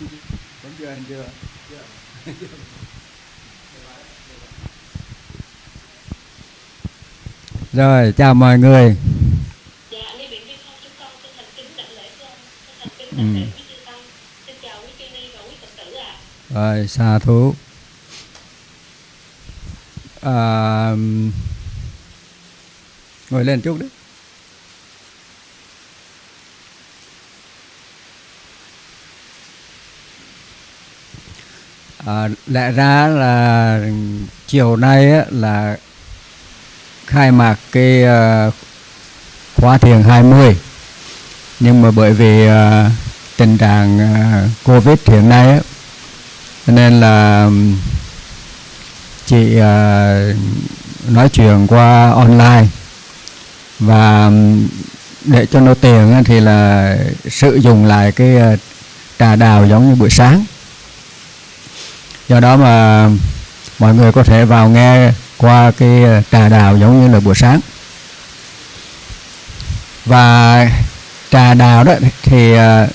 vẫn chưa? Anh chưa rồi chào mọi người. Dạ, Lê Biển Viên Phong chúng con chân thành kính đảnh lễ thưa ông, chân thành kính Ừ. đảnh lễ quý chư tăng. Xin chào quý chư ni và quý Phật tử ạ. rồi xa thú à, ngồi lên chút đi à, lẽ ra là chiều nay á, là khai mạc cái uh, khóa thiền 20 nhưng mà bởi vì uh, tình trạng uh, covid hiện nay á, nên là chị uh, nói chuyện qua online. Và để cho nó tiền á, thì là sử dụng lại cái trà đào giống như buổi sáng do đó mà mọi người có thể vào nghe qua cái ờ, trà đào giống như là buổi sáng. Và trà đào đó thì ờ,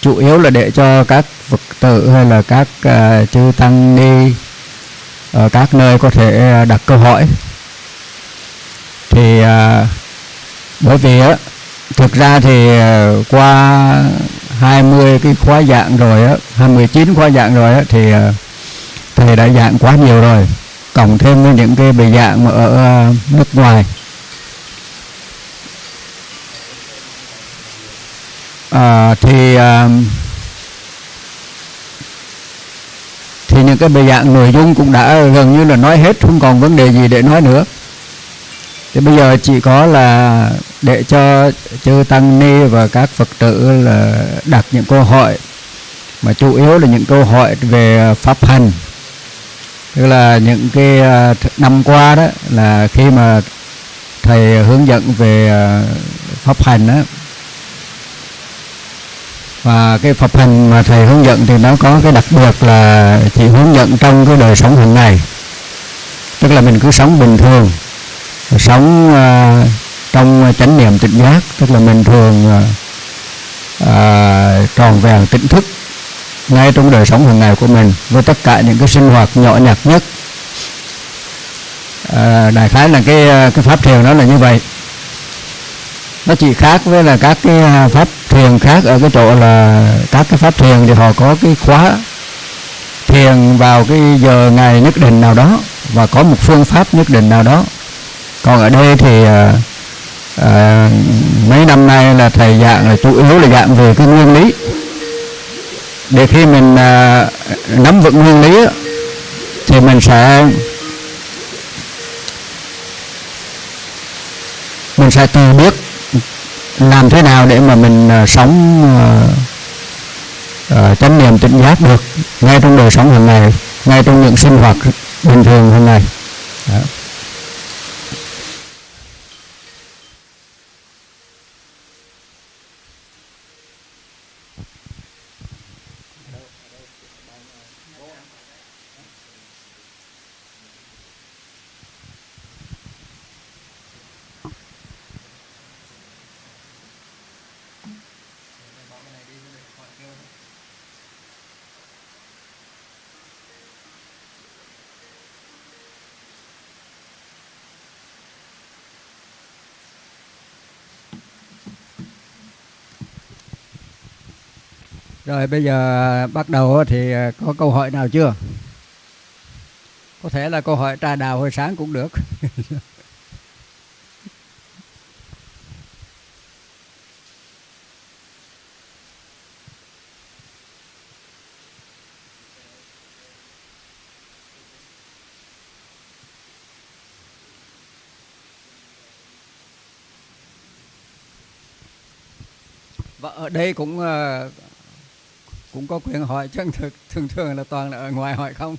chủ yếu là để cho các phật tử hay là các à, chư tăng ni ở các nơi có thể đặt câu hỏi. Thì bởi vì á thực ra thì qua 20 cái khóa dạng rồi á 29 khóa dạng rồi á thì ờ, thầy đã dạng quá nhiều rồi. Cộng thêm với những cái bài dạng mà ở ờ, nước ngoài. À, thì à, thì những cái bài dạng nội dung cũng đã gần như là nói hết không còn vấn đề gì để nói nữa thì bây giờ chỉ có là để cho chư tăng ni và các phật tử là đặt những câu hỏi. Mà chủ yếu là những câu hỏi về pháp hành. Tức là những cái à, năm qua đó là khi mà thầy hướng dẫn về à, pháp hành đó và cái pháp hành mà thầy hướng dẫn thì nó có cái đặc biệt là chỉ hướng dẫn trong cái đời sống hàng ngày. Tức là mình cứ sống bình thường sống uh, trong chánh niệm tỉnh giác tức là mình thường uh, tròn vẹn tỉnh thức ngay trong đời sống hàng ngày của mình với tất cả những cái sinh hoạt nhỏ nhặt nhất. À, đại khái là cái cái pháp thiền đó là như vậy. Nó chỉ khác với là các cái pháp thiền khác ở cái chỗ là các cái pháp thiền thì họ có cái khóa thiền vào cái giờ ngày nhất định nào đó và có một phương pháp nhất định nào đó còn ở đây thì à, à, mấy năm nay là thầy dạng là chủ yếu là dạng về cái nguyên lý để khi mình à, nắm vững nguyên lý thì mình sẽ mình sẽ tự biết làm thế nào để mà mình à, sống à, chánh niệm tỉnh giác được ngay trong đời sống hàng ngày ngay trong những sinh hoạt bình thường hàng ngày Đó. Rồi bây giờ à, bắt đầu thì à, có câu hỏi nào chưa? Có thể là câu hỏi trà đào hồi sáng cũng được. Và ở đây cũng à, cũng có quyền hỏi chứ thường, thường thường là toàn là ở ngoài hỏi không.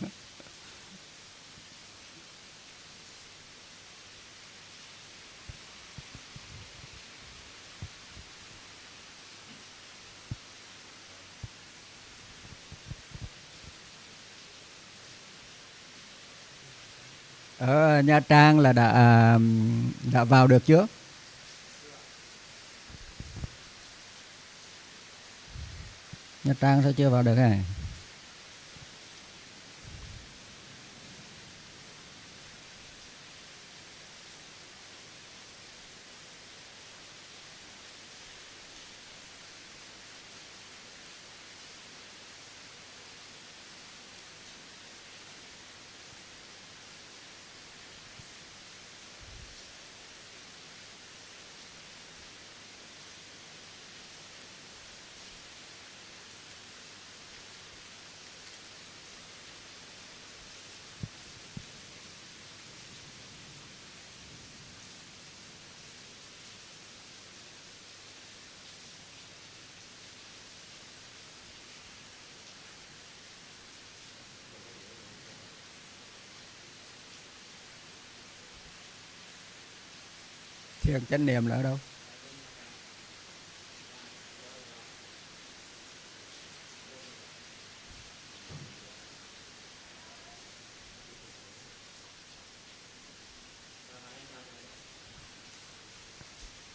Ở Nha Trang là đã đã vào được chưa? Nha Trang sao chưa vào được này? Thiền chánh niệm là ở đâu?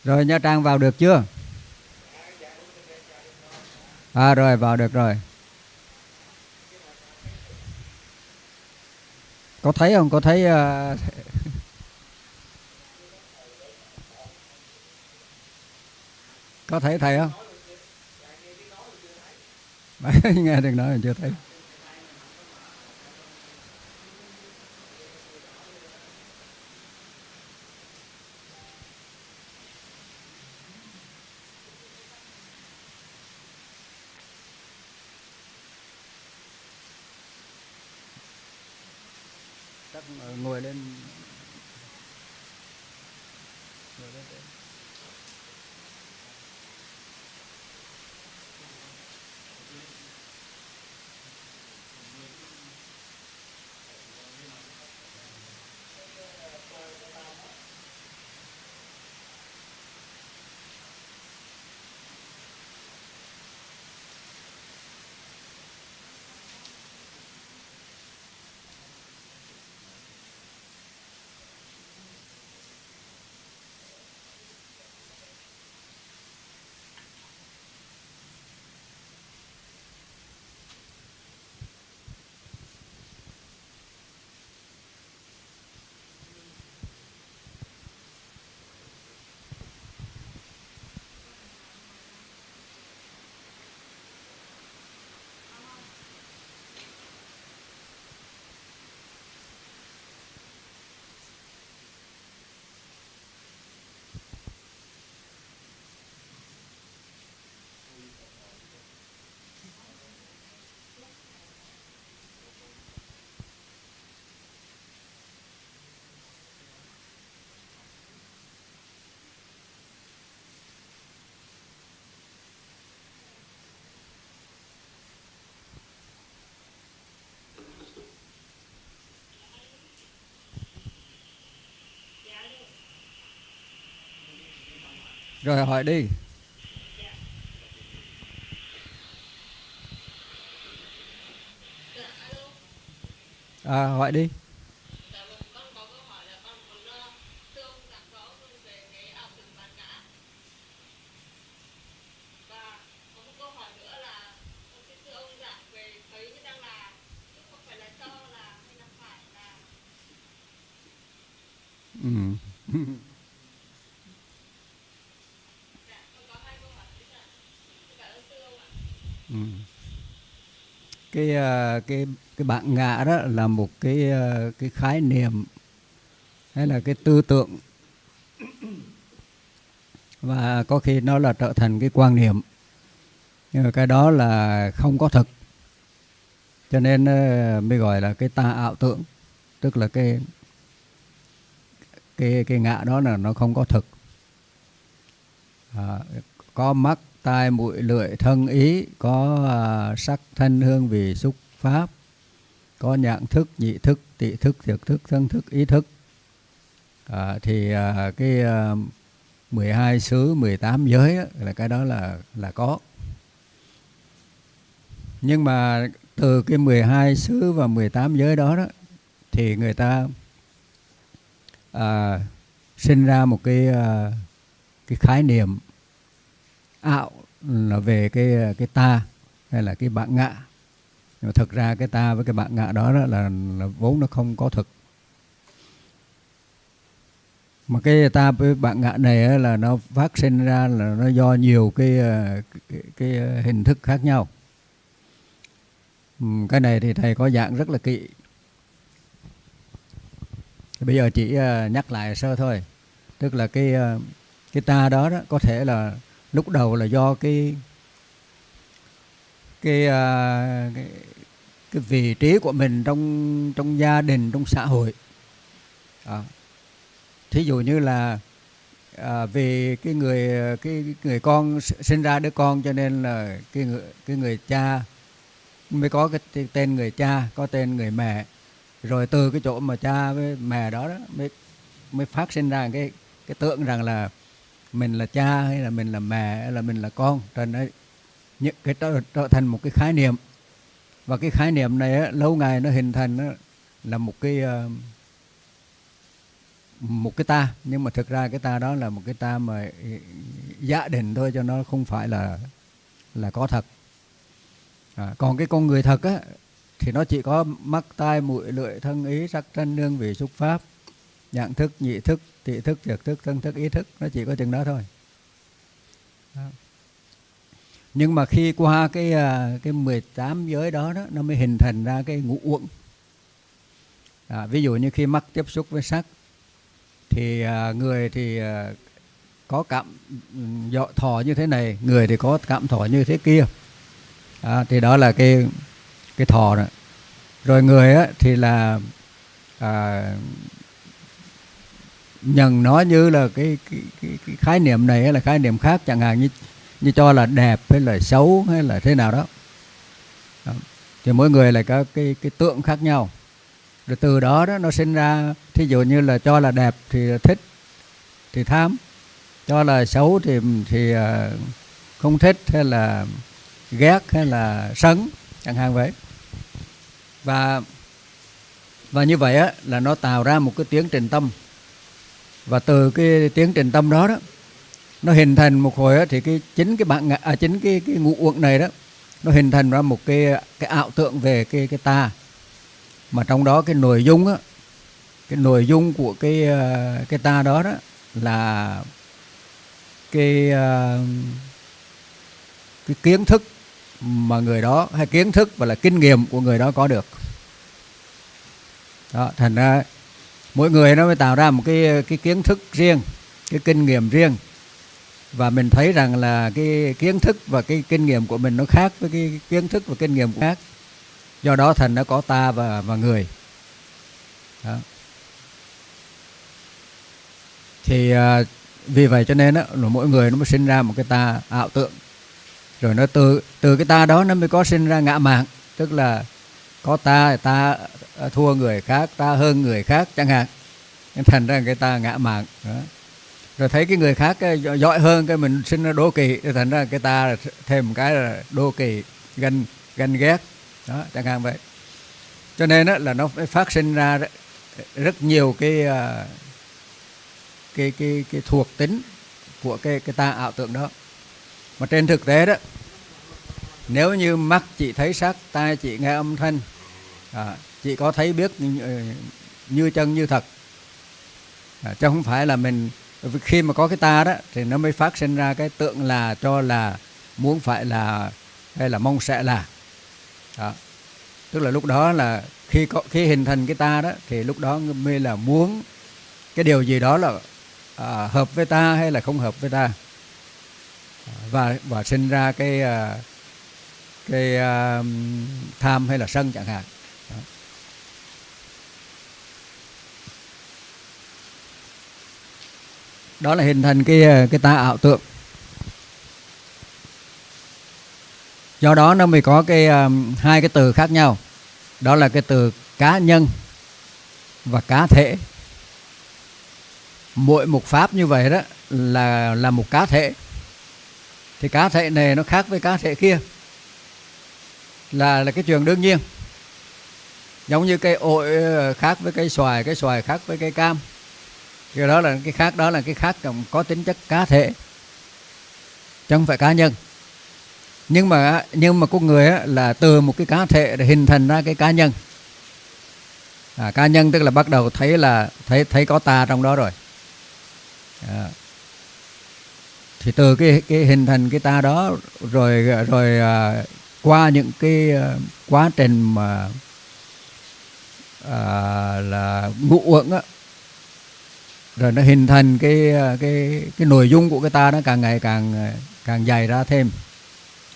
Rồi Nha Trang vào được chưa? À rồi vào được rồi. Có thấy không? Có thấy uh, có thấy thầy không? nghe được nói chưa thấy. Rồi hỏi đi. À, hỏi đi. Dạ vâng, con có câu hỏi là con muốn uh, thưa ông giảng rõ hơn về cái ảo tưởng bản ngã. Và có một câu hỏi nữa là con xin thưa ông giảng về thấy như đang là chứ không phải là cho là hay là phải là Ừ. dạ con có hai câu hỏi đấy ạ. Xin cảm ơn thưa ông ạ. Ừ. Cái cái cái bạn ngã đó là một cái ờ, cái khái niệm hay là cái tư tưởng. Và có khi nó là trở thành cái quan niệm. Nhưng mà cái đó là không có thực. Cho nên ờ, mới gọi là cái tà ảo tưởng. Tức là cái cái cái ngã đó là nó không có thực. À, có mắt tai mũi lưỡi thân ý có à, sắc thân hương vị xúc pháp có nhãn thức nhị thức tị thức thiệt thức thân thức ý thức. À, thì à, cái à, 12 xứ 18 giới á, là cái đó là là có. Nhưng mà từ cái 12 xứ và 18 giới đó đó thì người ta à, sinh ra một cái à, cái khái niệm ảo là về cái cái ta hay là cái bạn ngạ nhưng mà thực ra cái ta với cái bạn ngạ đó, đó là, là vốn nó không có thực. Mà cái ta với bạn ngạ này là nó phát sinh ra là nó do nhiều cái cái, cái hình thức khác nhau. Cái này thì thầy có dạng rất là kỹ. Bây giờ chỉ à, nhắc lại sơ thôi. Tức là cái à, cái ta đó, đó có thể là lúc đầu là do cái cái, à, cái cái vị trí của mình trong trong gia đình trong xã hội. À, thí dụ như là à, vì cái người cái, cái người con sinh ra đứa con cho nên là cái người cái người cha mới có cái tên người cha có tên người mẹ. Rồi từ cái chỗ mà cha với mẹ đó, đó mới mới phát sinh ra cái cái tượng rằng là mình là cha hay là mình là mẹ hay là mình là con cho nên những cái trở, trở thành một cái khái niệm. Và cái khái niệm này á, lâu ngày nó hình thành á, là một cái uh, một cái ta. Nhưng mà thực ra cái ta đó là một cái ta mà giả định thôi cho nó không phải là là có thật. À, còn cái con người thật á thì nó chỉ có mắt tai mũi lưỡi thân ý sắc thân nương vị xúc pháp nhận thức nhị thức tị thức trực thức thân thức ý thức nó chỉ có chừng đó thôi. Đó. nhưng mà khi qua cái à, cái 18 giới đó đó nó mới hình thành ra cái ngũ uẩn. À, ví dụ như khi mắt tiếp xúc với sắc thì à, người thì à, có cảm ừ, dọ thọ như thế này người thì có cảm thọ như thế kia. À, thì đó là cái cái thọ đó. Rồi người á, thì là à, nhận nó như là cái, cái, cái, cái khái niệm này hay là khái niệm khác chẳng hạn như như cho là đẹp hay là xấu hay là thế nào đó, đó. thì mỗi người lại có cái cái tượng khác nhau. Rồi từ đó đó nó sinh ra thí dụ như là cho là đẹp thì thích thì tham. Cho là xấu thì thì à, không thích hay là ghét hay là sấn chẳng hạn vậy. Và và như vậy á là nó tạo ra một cái tiến trình tâm và từ cái tiến trình tâm đó đó nó hình thành một hồi đó, thì cái chính cái bạn à, chính cái cái ngũ uẩn này đó nó hình thành ra một cái cái ảo tượng về cái cái ta. Mà trong đó cái nội dung á cái nội dung của cái ờ, cái ta đó đó là cái ờ, cái kiến thức mà người đó hay kiến thức và là kinh nghiệm của người đó có được. Đó thành ra mỗi người nó mới tạo ra một cái cái kiến thức riêng cái kinh nghiệm riêng. Và mình thấy rằng là cái kiến thức và cái kinh nghiệm của mình nó khác với cái kiến thức và kinh nghiệm khác. Do đó thành nó có ta và và người. Đó. thì à, vì vậy cho nên là mỗi người nó mới sinh ra một cái ta ảo tượng rồi nó từ từ cái ta đó nó mới có sinh ra ngã mạng tức là có ta ta Ờ, thua người khác ta hơn người khác chẳng hạn. Nên thành ra cái ta ngã mạng đó. rồi thấy cái người khác cái giỏi hơn cái mình sinh ra đố kỵ thành ra cái ta thêm một cái là đố kỵ ganh ganh ghét đó chẳng hạn vậy. Cho nên đó, là nó phát sinh ra rất nhiều cái ờ, cái cái cái thuộc tính của cái cái ta ảo tưởng đó. Mà trên thực tế đó nếu như mắt chỉ thấy sắc tai chỉ nghe âm thanh à, chỉ có thấy biết như, ờ, như chân như thật. À, chứ không phải là mình khi mà có cái ta đó thì nó mới phát sinh ra cái tượng là cho là muốn phải là hay là mong sẽ là. Đó. tức là lúc đó là khi có khi hình thành cái ta đó thì lúc đó mới là muốn cái điều gì đó là à, hợp với ta hay là không hợp với ta. Và và sinh ra cái à, cái uh, tham hay là sân chẳng hạn. Đó. là hình thành cái ờ, cái ta ảo tượng. Do đó nó mới có cái um, hai cái từ khác nhau. Đó là cái từ cá nhân và cá thể. Mỗi một pháp như vậy đó là là một cá thể. Thì cá thể này nó khác với cá thể kia. Là là cái trường đương nhiên. Giống như cây ổi ờ, khác với cây xoài cái xoài khác với cây cam cái đó là cái khác đó là cái khác có tính chất cá thể. Chứ không phải cá nhân. Nhưng mà nhưng mà con người á, là từ một cái cá thể để hình thành ra cái cá nhân. À, cá nhân tức là bắt đầu thấy là thấy thấy có ta trong đó rồi. À. thì từ cái cái hình thành cái ta đó rồi rồi à, qua những cái à, quá trình mà à, là ngụ uẩn á rồi nó hình thành cái cái cái nội dung của cái ta nó càng ngày càng càng dày ra thêm.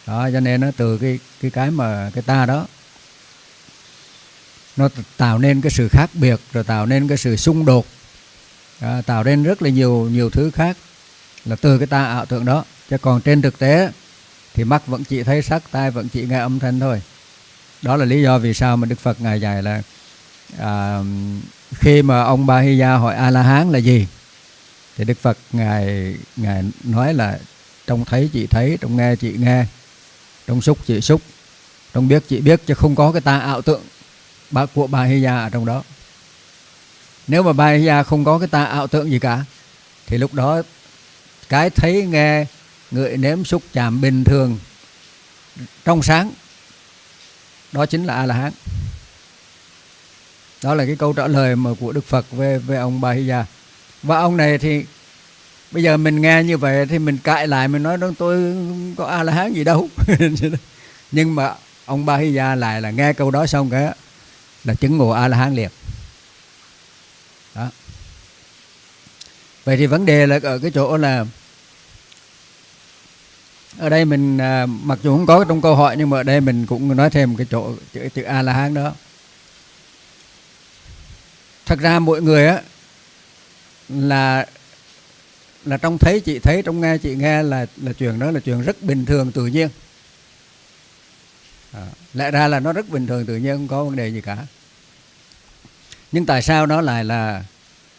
Đó cho nên nó từ cái cái cái mà cái ta đó nó tạo nên cái sự khác biệt rồi tạo nên cái sự xung đột. Đó, tạo nên rất là nhiều nhiều thứ khác là từ cái ta ảo tưởng đó. Chứ còn trên thực tế thì mắt vẫn chỉ thấy sắc tai vẫn chỉ nghe âm thanh thôi. Đó là lý do vì sao mà đức phật ngài dạy là à, khi mà ông ba hi gia hỏi a la hán là gì, thì đức phật ngài ngài nói là trong thấy chị thấy trong nghe chị nghe trong xúc chị xúc trong biết chị biết, chứ không có cái ta ảo tượng của Ba hi gia ở trong đó. Nếu mà Ba hi gia không có cái ta ảo tượng gì cả, thì lúc đó cái thấy nghe, ngửi nếm xúc chạm bình thường, trong sáng, đó chính là a la hán đó là cái câu trả lời mà của đức phật về về ông bà Hy gia. Và ông này thì bây giờ mình nghe như vậy thì mình cãi lại mình nói tôi không có a la hán gì đâu. Nhưng mà ông ba Hy gia lại là nghe câu đó xong cái là chứng ngộ a la hán liệt đó. Vậy thì vấn đề là ở cái chỗ là ở đây mình à, mặc dù không có trong câu hỏi nhưng mà ở đây mình cũng nói thêm cái chỗ chữ, chữ a la hán đó thật ra mỗi người á là là trong thấy chị thấy trong nghe chị nghe là là chuyện đó là chuyện rất bình thường tự nhiên. À, lẽ ra là nó rất bình thường tự nhiên không có vấn đề gì cả. Nhưng tại sao nó lại là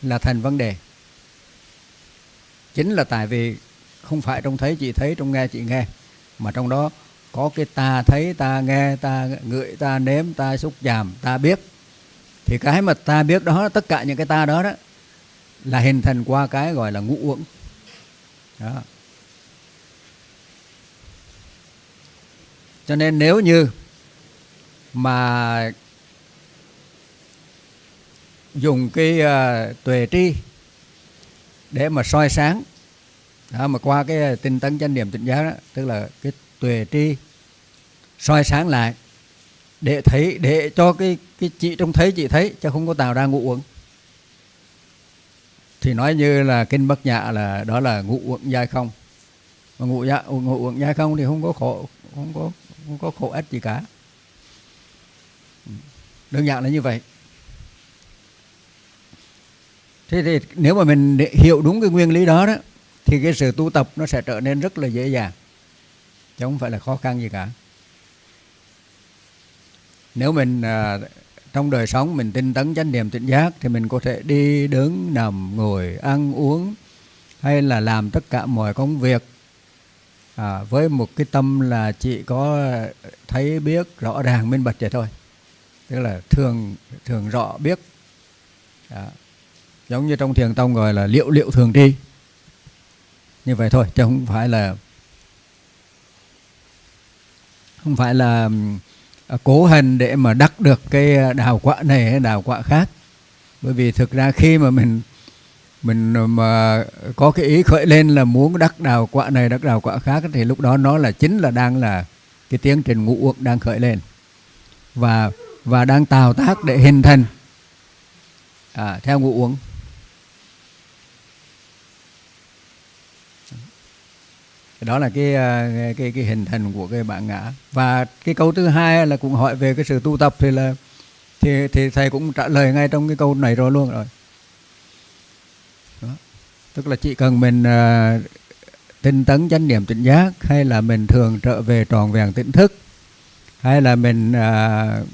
là thành vấn đề? Chính là tại vì không phải trong thấy chị thấy trong nghe chị nghe mà trong đó có cái ta thấy ta nghe ta ngửi ta nếm ta xúc chạm ta biết thì cái mà ta biết đó tất cả những cái ta đó đó là hình thành qua cái gọi là ngũ uẩn đó. cho nên nếu như mà dùng cái uh, tuệ tri để mà soi sáng đó, mà qua cái ờ, tinh tấn chánh niệm tỉnh giác đó tức là cái tuệ tri soi sáng lại để thấy để cho cái cái chị trông thấy chị thấy chứ không có tạo ra ngụ uẩn. Thì nói như là kinh bất nhạ là đó là ngụ uẩn giai không. Mà ngụ dạ ngụ uẩn giai không thì không có khổ không có không có khổ ích gì cả. Đơn giản là như vậy. Thế thì nếu mà mình hiểu đúng cái nguyên lý đó đó thì cái sự tu tập nó sẽ trở nên rất là dễ dàng chứ không phải là khó khăn gì cả. Nếu mình uh, trong đời sống mình tinh tấn chánh niệm tỉnh giác thì mình có thể đi đứng nằm ngồi ăn uống hay là làm tất cả mọi công việc. À, với một cái tâm là chỉ có thấy biết rõ ràng minh bạch vậy thôi. Tức là thường thường rõ biết. À, giống như trong thiền tông gọi là liệu liệu thường tri. Như vậy thôi chứ không phải là không phải là À, cố hành để mà đắc được cái à, đào quả này hay đào quả khác. Bởi vì thực ra khi mà mình mình mà có cái ý khởi lên là muốn đắc đào quả này đắc đào quả khác thì lúc đó nó là chính là đang là cái tiến trình ngũ uẩn đang khởi lên. Và và đang tạo tác để hình thành. À, theo ngũ uẩn. Đó là ờ, cái cái cái hình thành của cái bản ngã và cái câu thứ hai là cũng hỏi về cái sự tu tập thì là thì thì thầy cũng trả lời ngay trong cái câu này rồi luôn rồi đó. tức là chỉ cần mình uh, tinh tấn chánh niệm tỉnh giác hay là mình thường trở về tròn vẹn tỉnh thức hay là mình uh,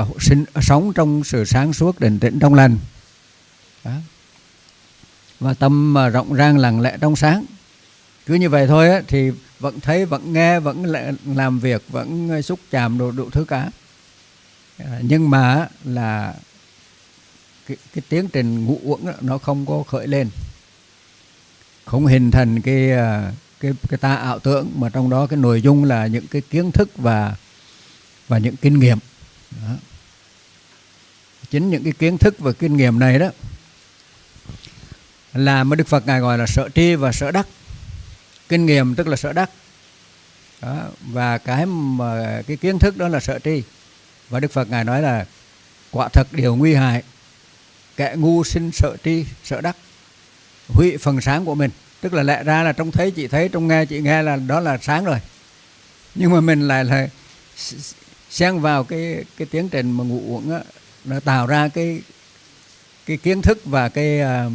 uh, sinh, sống trong sự sáng suốt định tĩnh trong lành đó. và tâm uh, rộng rang lặng lẽ trong sáng cứ như vậy thôi á, thì vẫn thấy vẫn nghe vẫn làm việc vẫn ờ, xúc chạm đủ, đủ thứ cả. Ờ, nhưng mà là cái, cái tiến trình ngũ uẩn nó không có khởi lên. Không hình thành cái ờ, cái cái ta ảo tưởng mà trong đó cái nội dung là những cái kiến thức và và những kinh nghiệm. Đó. chính những cái kiến thức và kinh nghiệm này đó là mà Đức Phật ngài gọi là sở tri và sở đắc kinh nghiệm tức là sợ đắc. Đó. và cái mà, cái kiến thức đó là sợ tri. Và Đức Phật ngài nói là, quả thật điều nguy hại, kẻ ngu sinh sợ tri sợ đắc, hủy phần sáng của mình. Tức là lẽ ra là trong thấy, chị thấy trong nghe, chị nghe là đó là sáng rồi. Nhưng mà mình lại là xen vào cái cái tiến trình mà ngủ uống á, nó tạo ra cái cái kiến thức và cái à,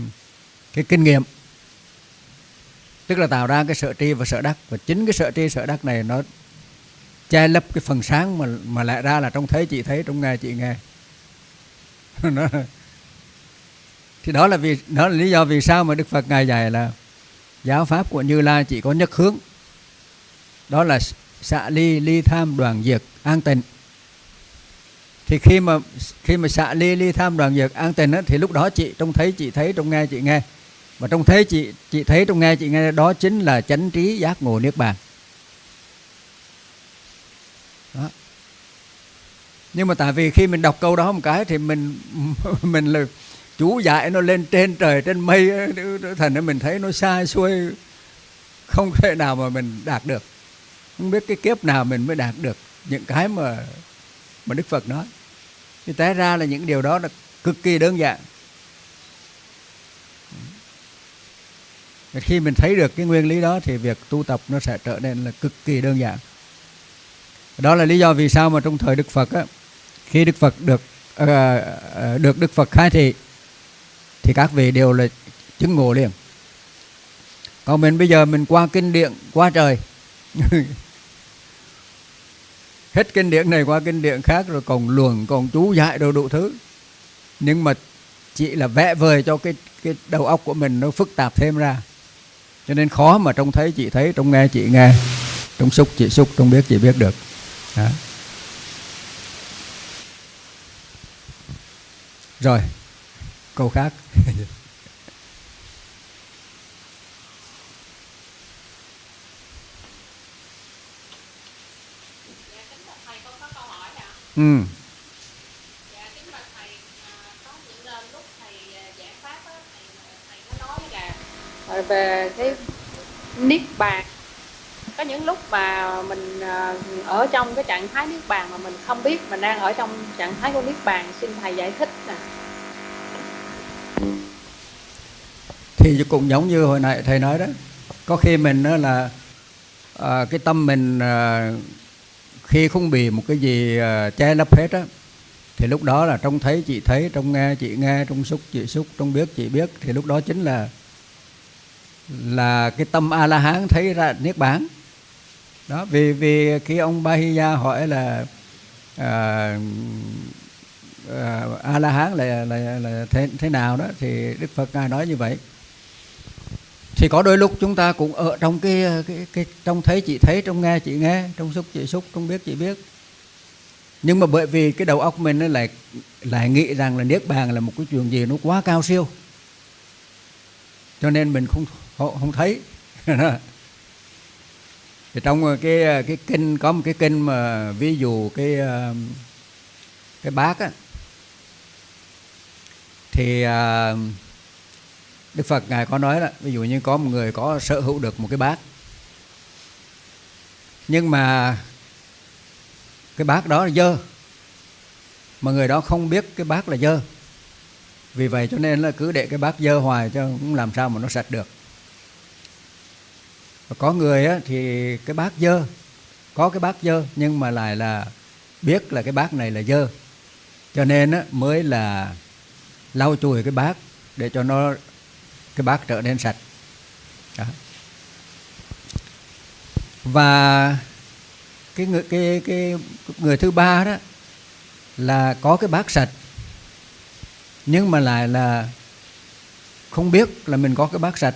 cái kinh nghiệm tức là tạo ra cái sợ tri và sợ đắc. Và chính cái sợ tri sợ đắc này nó che lấp cái phần sáng mà mà lại ra là trong thấy chị thấy trong nghe chị nghe. Nó thì đó là vì đó là lý do vì sao mà Đức Phật ngài dạy là giáo pháp của Như Lai chỉ có nhất hướng. Đó là xạ ly ly tham đoàn diệt an tịnh. Thì khi mà khi mà xạ ly ly tham đoàn diệt an tịnh á, thì lúc đó chị trông thấy chị thấy trong nghe chị nghe và trong thấy chị chị thấy trong nghe, chị nghe đó chính là chánh trí giác ngộ niết bàn. Đó. nhưng mà tại vì khi mình đọc câu đó một cái thì mình mình là chú dạy nó lên trên trời, trên mây, thành ra mình thấy nó sai xuôi không thể nào mà mình đạt được. Không biết cái kiếp nào mình mới đạt được những cái mà mà Đức Phật nói. Thì té ra là những điều đó là cực kỳ đơn giản. Khi mình thấy được cái nguyên lý đó thì việc tu tập nó sẽ trở nên là cực kỳ đơn giản. Đó là lý do vì sao mà trong thời Đức Phật á, khi Đức Phật được uh, được Đức Phật khai thị thì các vị đều là chứng ngộ liền. Còn mình bây giờ mình qua kinh điển qua trời hết kinh điển này qua kinh điển khác rồi còn luồng còn chú dạy đồ đủ thứ. Nhưng mà chỉ là vẽ vời cho cái cái đầu óc của mình nó phức tạp thêm ra cho nên khó mà trông thấy, chị thấy, trông nghe, chị nghe. Trông xúc, chị xúc, trông biết, chị biết được. Đó. rồi, câu khác. Ừ kính bạch thầy con có câu hỏi ạ. ừ Dạ, kính bạch thầy, à, có những lần lúc thầy à, giảng pháp á, thầy thầy có nói là à, về cái niết bàn. Có những lúc mà mình à, ở trong cái trạng thái niết bàn mà mình không biết mình đang ở trong trạng thái của niết bàn, xin thầy giải thích nè. thì cũng giống như hồi nãy thầy nói đó có khi mình đó là à, cái tâm mình à, khi không bị một cái gì à, che lấp hết á thì lúc đó là trong thấy chị thấy trong nghe chị nghe trong xúc chị xúc trong biết chị biết thì lúc đó chính là là cái tâm a la hán thấy ra niết bàn. Đó vì vì khi ông Bahiya hỏi là à, à, a la hán là là là thế thế nào đó thì Đức Phật ngài nói như vậy. Thì có đôi lúc chúng ta cũng ở trong cái cái cái trong thấy chị thấy trong nghe chị nghe trong xúc chị xúc trong biết chị biết. Nhưng mà bởi vì cái đầu óc mình nó lại lại nghĩ rằng là niết bàn là một cái chuyện gì nó quá cao siêu. Cho nên mình không không, không thấy. Thì trong ờ, cái ờ, cái kinh có một cái kinh mà ví dụ cái ờ, cái bát á thì Đức Phật ngài có nói là ví dụ như có một người có sở hữu được một cái bát. Nhưng mà cái bát đó là dơ mà người đó không biết cái bát là dơ. Vì vậy cho nên là cứ để cái bát dơ hoài cho cũng làm sao mà nó sạch được có người á, thì cái bát dơ có cái bát dơ nhưng mà lại là biết là cái bát này là dơ. Cho nên á, mới là lau chùi cái bát để cho nó cái bát trở nên sạch. Đó. và cái người cái cái người thứ ba đó là có cái bát sạch nhưng mà lại là không biết là mình có cái bát sạch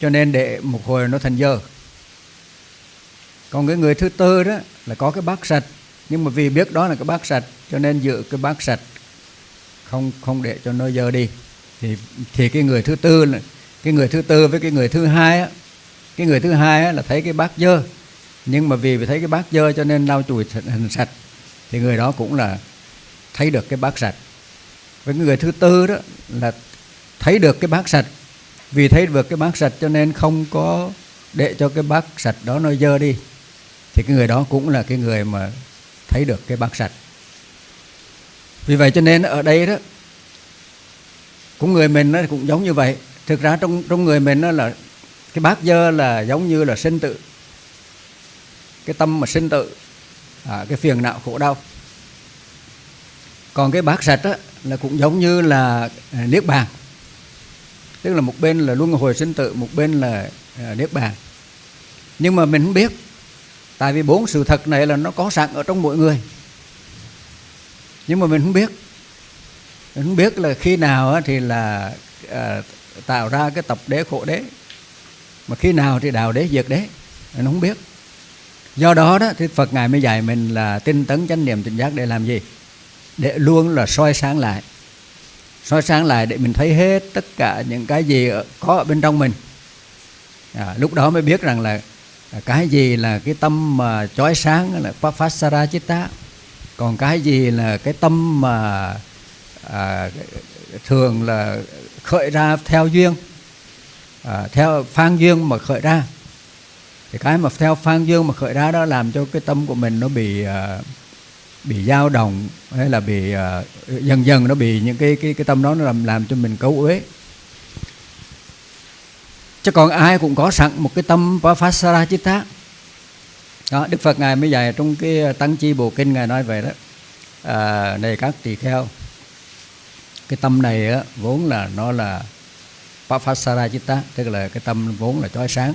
cho nên để một hồi nó thành dơ còn cái người thứ tư đó là có cái bát sạch. Nhưng mà vì biết đó là cái bát sạch cho nên giữ cái bát sạch. Không không để cho nó dơ đi. Thì thì cái người thứ tư là cái người thứ tư với cái người thứ hai á, cái người thứ hai á, là thấy cái bát dơ. Nhưng mà vì thấy cái bát dơ cho nên lau chùi hình sạch thì người đó cũng là thấy được cái bát sạch. Với người thứ tư đó là thấy được cái bát sạch vì thấy được cái bát sạch cho nên không có để cho cái bát sạch đó nó dơ đi. Thì cái người đó cũng là cái người mà thấy được cái bát sạch. Vì vậy cho nên ở đây đó cũng người mình nó cũng giống như vậy. Thực ra trong trong người mình nó là cái bát dơ là giống như là sinh tự cái tâm mà sinh tự à, cái phiền não khổ đau. Còn cái bát sạch đó là cũng giống như là niết bàn tức là một bên là luân hồi sinh tử một bên là à, niết bàn. Nhưng mà mình không biết tại vì bốn sự thật này là nó có sẵn ở trong mỗi người. Nhưng mà mình không biết. Mình không biết là khi nào thì là à, tạo ra cái tập đế khổ đế. Mà khi nào thì đạo đế diệt đế. Mình không biết. Do đó đó thì Phật ngài mới dạy mình là tinh tấn chánh niệm tỉnh giác để làm gì? Để luôn là soi sáng lại soi sáng lại để mình thấy hết tất cả những cái gì có ở bên trong mình. À, lúc đó mới biết rằng là à, cái gì là cái tâm mà chói sáng là Papasara Chitta còn cái gì là cái tâm mà à, thường là khởi ra theo duyên à, theo phan duyên mà khởi ra. Thì cái mà theo phan duyên mà khởi ra đó làm cho cái tâm của mình nó bị uh, bị dao động hay là bị uh, dần dần nó bị những cái cái cái tâm đó nó làm làm cho mình cấu uế. Chứ còn ai cũng có sẵn một cái tâm Vafasara Chitta đó Đức Phật ngài mới dạy trong cái ờ, tăng chi bộ kinh ngài nói về đó. À, này các tỳ kheo cái tâm này á, vốn là nó là Papasara Chitta tức là cái tâm vốn là chói sáng.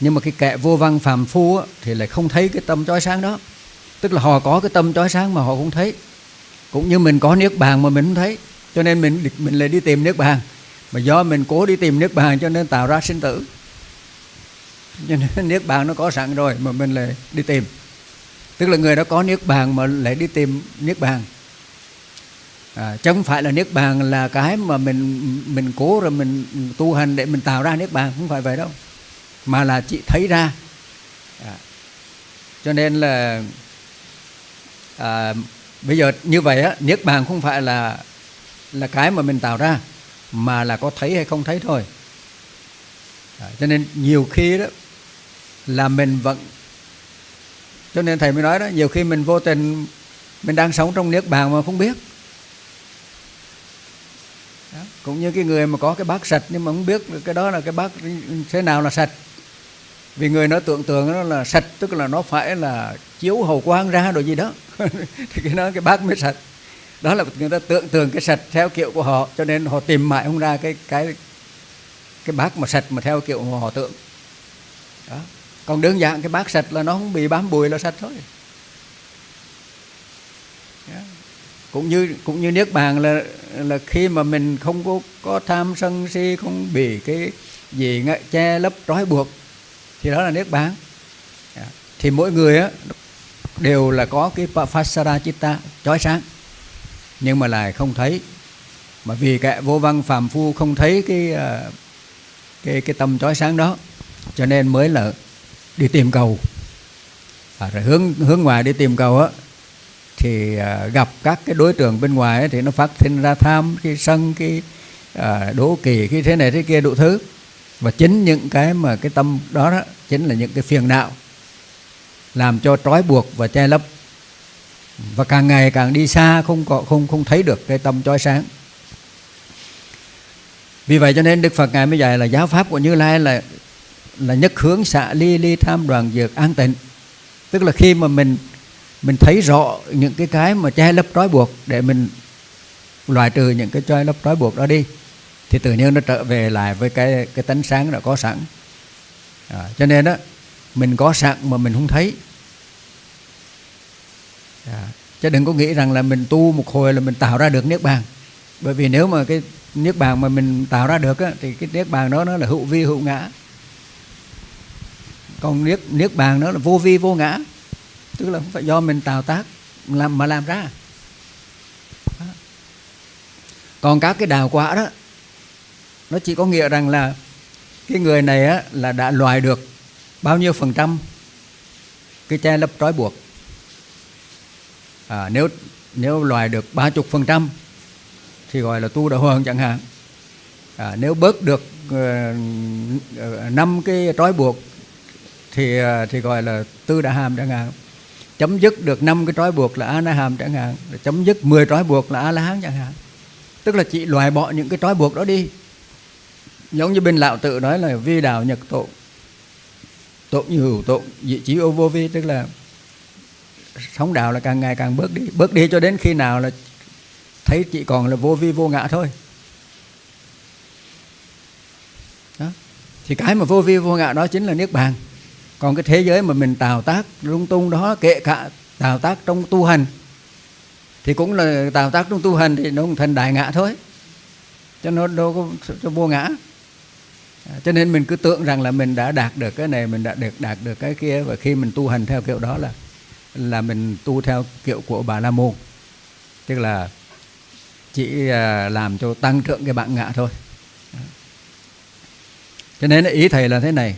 Nhưng mà cái kẻ vô văn phàm phu á, thì lại không thấy cái tâm chói sáng đó tức là họ có cái tâm chói sáng mà họ không thấy. Cũng như mình có niết bàn mà mình không thấy. Cho nên mình mình lại đi tìm niết bàn. Mà do mình cố đi tìm niết bàn cho nên tạo ra sinh tử. Cho nên niết bàn nó có sẵn rồi mà mình lại đi tìm. Tức là người đó có niết bàn mà lại đi tìm niết bàn. À, chứ không phải là niết bàn là cái mà mình mình cố rồi mình tu hành để mình tạo ra niết bàn. Không phải vậy đâu. Mà là chỉ thấy ra. À, cho nên là à, bây giờ như vậy á niết bàn không phải là là cái mà mình tạo ra mà là có thấy hay không thấy thôi à, cho nên nhiều khi đó là mình vẫn cho nên thầy mới nói đó nhiều khi mình vô tình mình đang sống trong niết bàn mà không biết đó. cũng như cái người mà có cái bát sạch nhưng mà không biết cái đó là cái bát thế nào là sạch vì người nó tưởng tượng nó là sạch, tức là nó phải là chiếu hầu quang ra rồi gì đó. Thì cái đó cái bát mới sạch. Đó là người ta tưởng tượng cái sạch theo kiểu của họ, cho nên họ tìm mãi không ra cái cái cái bát mà sạch mà theo kiểu mà họ tưởng. Đó. còn đơn giản cái bát sạch là nó không bị bám bụi là sạch thôi. Cũng như cũng như niết bàn là là khi mà mình không có có tham sân si, không bị cái gì che lấp trói buộc thì đó là niết bàn. Dạ. Thì mỗi người á đều là có cái Pasara Chitta chói sáng. Nhưng mà lại không thấy. Mà vì kẻ vô văn phàm phu không thấy cái ờ, cái cái tâm chói sáng đó cho nên mới là đi tìm cầu. À, rồi hướng hướng ngoài đi tìm cầu á thì à, gặp các cái đối tượng bên ngoài ấy, thì nó phát sinh ra tham cái sân cái à, đố kỳ cái thế này thế kia đủ thứ và chính những cái mà cái tâm đó, đó chính là những cái phiền não làm cho trói buộc và che lấp. Và càng ngày càng đi xa không có không không thấy được cái tâm trói sáng. Vì vậy cho nên Đức Phật ngài mới dạy là giáo pháp của Như Lai là là nhất hướng xạ ly ly tham đoàn dược an tịnh. Tức là khi mà mình mình thấy rõ những cái cái mà che lấp trói buộc để mình loại trừ những cái che lấp trói buộc đó đi thì tự nhiên nó trở về lại với cái cái tánh sáng đã có sẵn. À, cho nên đó mình có sẵn mà mình không thấy. À, chứ đừng có nghĩ rằng là mình tu một hồi là mình tạo ra được niết bàn. Bởi vì nếu mà cái niết bàn mà mình tạo ra được á, thì cái niết bàn đó nó là hữu vi hữu ngã. Còn niết niết bàn nó là vô vi vô ngã. Tức là không phải do mình tạo tác làm mà làm ra. Còn các cái đào quả đó nó chỉ có nghĩa rằng là cái người này á, là đã loại được bao nhiêu phần trăm cái che lấp trói buộc. À, nếu nếu loại được ba chục phần trăm thì gọi là tu đạo hoàng chẳng hạn. À, nếu bớt được uh, năm cái trói buộc thì uh, thì gọi là tư đã hàm chẳng hạn. Chấm dứt được năm cái trói buộc là a na hàm chẳng hạn. Chấm dứt 10 trói buộc là a la hán chẳng hạn. Tức là chị loại bỏ những cái trói buộc đó đi giống như bên lão tự nói là vi đạo nhật tụng tụng như hữu tụng, vị trí ô vô vi, tức là sống đạo là càng ngày càng bước đi. Bước đi cho đến khi nào là thấy chỉ còn là vô vi vô ngã thôi. Đó. thì cái mà vô vi vô ngã đó chính là niết bàn. Còn cái thế giới mà mình tạo tác lung tung đó kệ cả tạo tác trong tu hành, thì cũng là tạo tác trong tu hành thì nó cũng thành đại ngã thôi. Cho nó đâu có, cho vô ngã. À, cho nên mình cứ tưởng rằng là mình đã đạt được cái này mình đã được đạt được cái kia và khi mình tu hành theo kiểu đó là là mình tu theo kiểu của bà la môn. Tức là chỉ à, làm cho tăng trưởng cái bạn ngã thôi. Cho nên ý thầy là thế này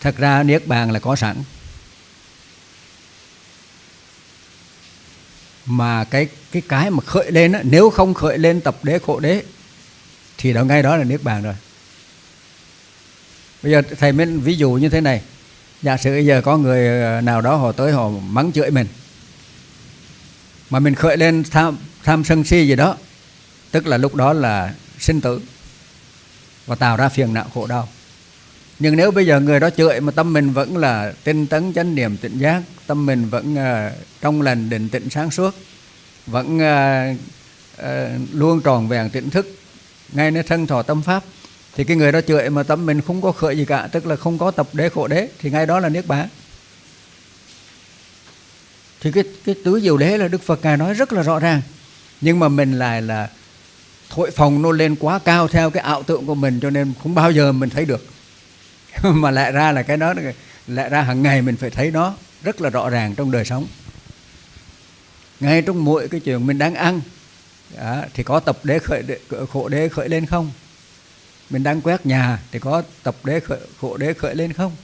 thật ra niết bàn là có sẵn. Mà cái cái cái mà khởi lên á, nếu không khởi lên tập đế khổ đế thì đó ngay đó là niết bàn rồi bây giờ thầy mới ví dụ như thế này. Giả sử bây giờ có người ờ, nào đó họ tới họ mắng chửi mình mà mình khởi lên tham tham sân si gì đó tức là lúc đó là sinh tử và tạo ra phiền não khổ đau. Nhưng nếu bây giờ người đó chửi mà tâm mình vẫn là tinh tấn chánh niệm tịnh giác tâm mình vẫn uh, trong lành định tịnh sáng suốt vẫn uh, uh, luôn tròn vẹn tỉnh thức ngay nơi thân thọ tâm pháp thì cái người đó chửi mà tâm mình không có khởi gì cả tức là không có tập đế khổ đế thì ngay đó là niết bàn. Thì cái cái tứ diệu đế là đức phật ngài nói rất là rõ ràng. Nhưng mà mình lại là thổi phòng nó lên quá cao theo cái ảo tượng của mình cho nên không bao giờ mình thấy được. Mà lại ra là cái đó lại ra hàng ngày mình phải thấy nó rất là rõ ràng trong đời sống. Ngay trong mỗi cái chuyện mình đang ăn đó, thì có tập đế khởi đế, khổ đế khởi lên không? Mình đang quét nhà thì có tập đế khởi, khổ đế khởi lên không?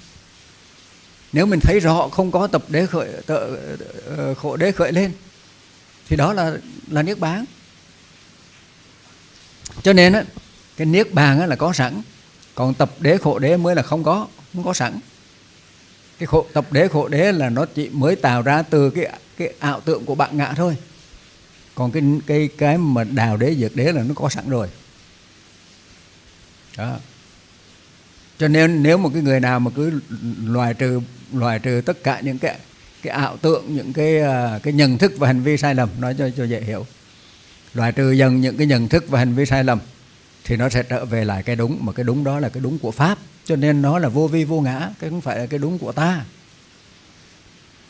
Nếu mình thấy rõ không có tập đế khởi tợ ờ, khổ đế khởi lên thì đó là là niết bàn. Cho nên á cái niết bàn á là có sẵn còn tập đế khổ đế mới là không có không có sẵn. Cái khổ, tập đế khổ đế là nó chỉ mới tạo ra từ cái cái ảo tượng của bạn ngã thôi. Còn cái cái cái mà đào đế diệt đế là nó có sẵn rồi đó. Cho nên nếu một cái người nào mà cứ loại trừ loại trừ tất cả những cái cái ảo tượng những cái à, cái nhận thức và hành vi sai lầm, nói cho cho dễ hiểu. Loại trừ dần những cái nhận thức và hành vi sai lầm thì nó sẽ trở về lại cái đúng, mà cái đúng đó là cái đúng của pháp. Cho nên nó là vô vi vô ngã, cái không phải là cái đúng của ta.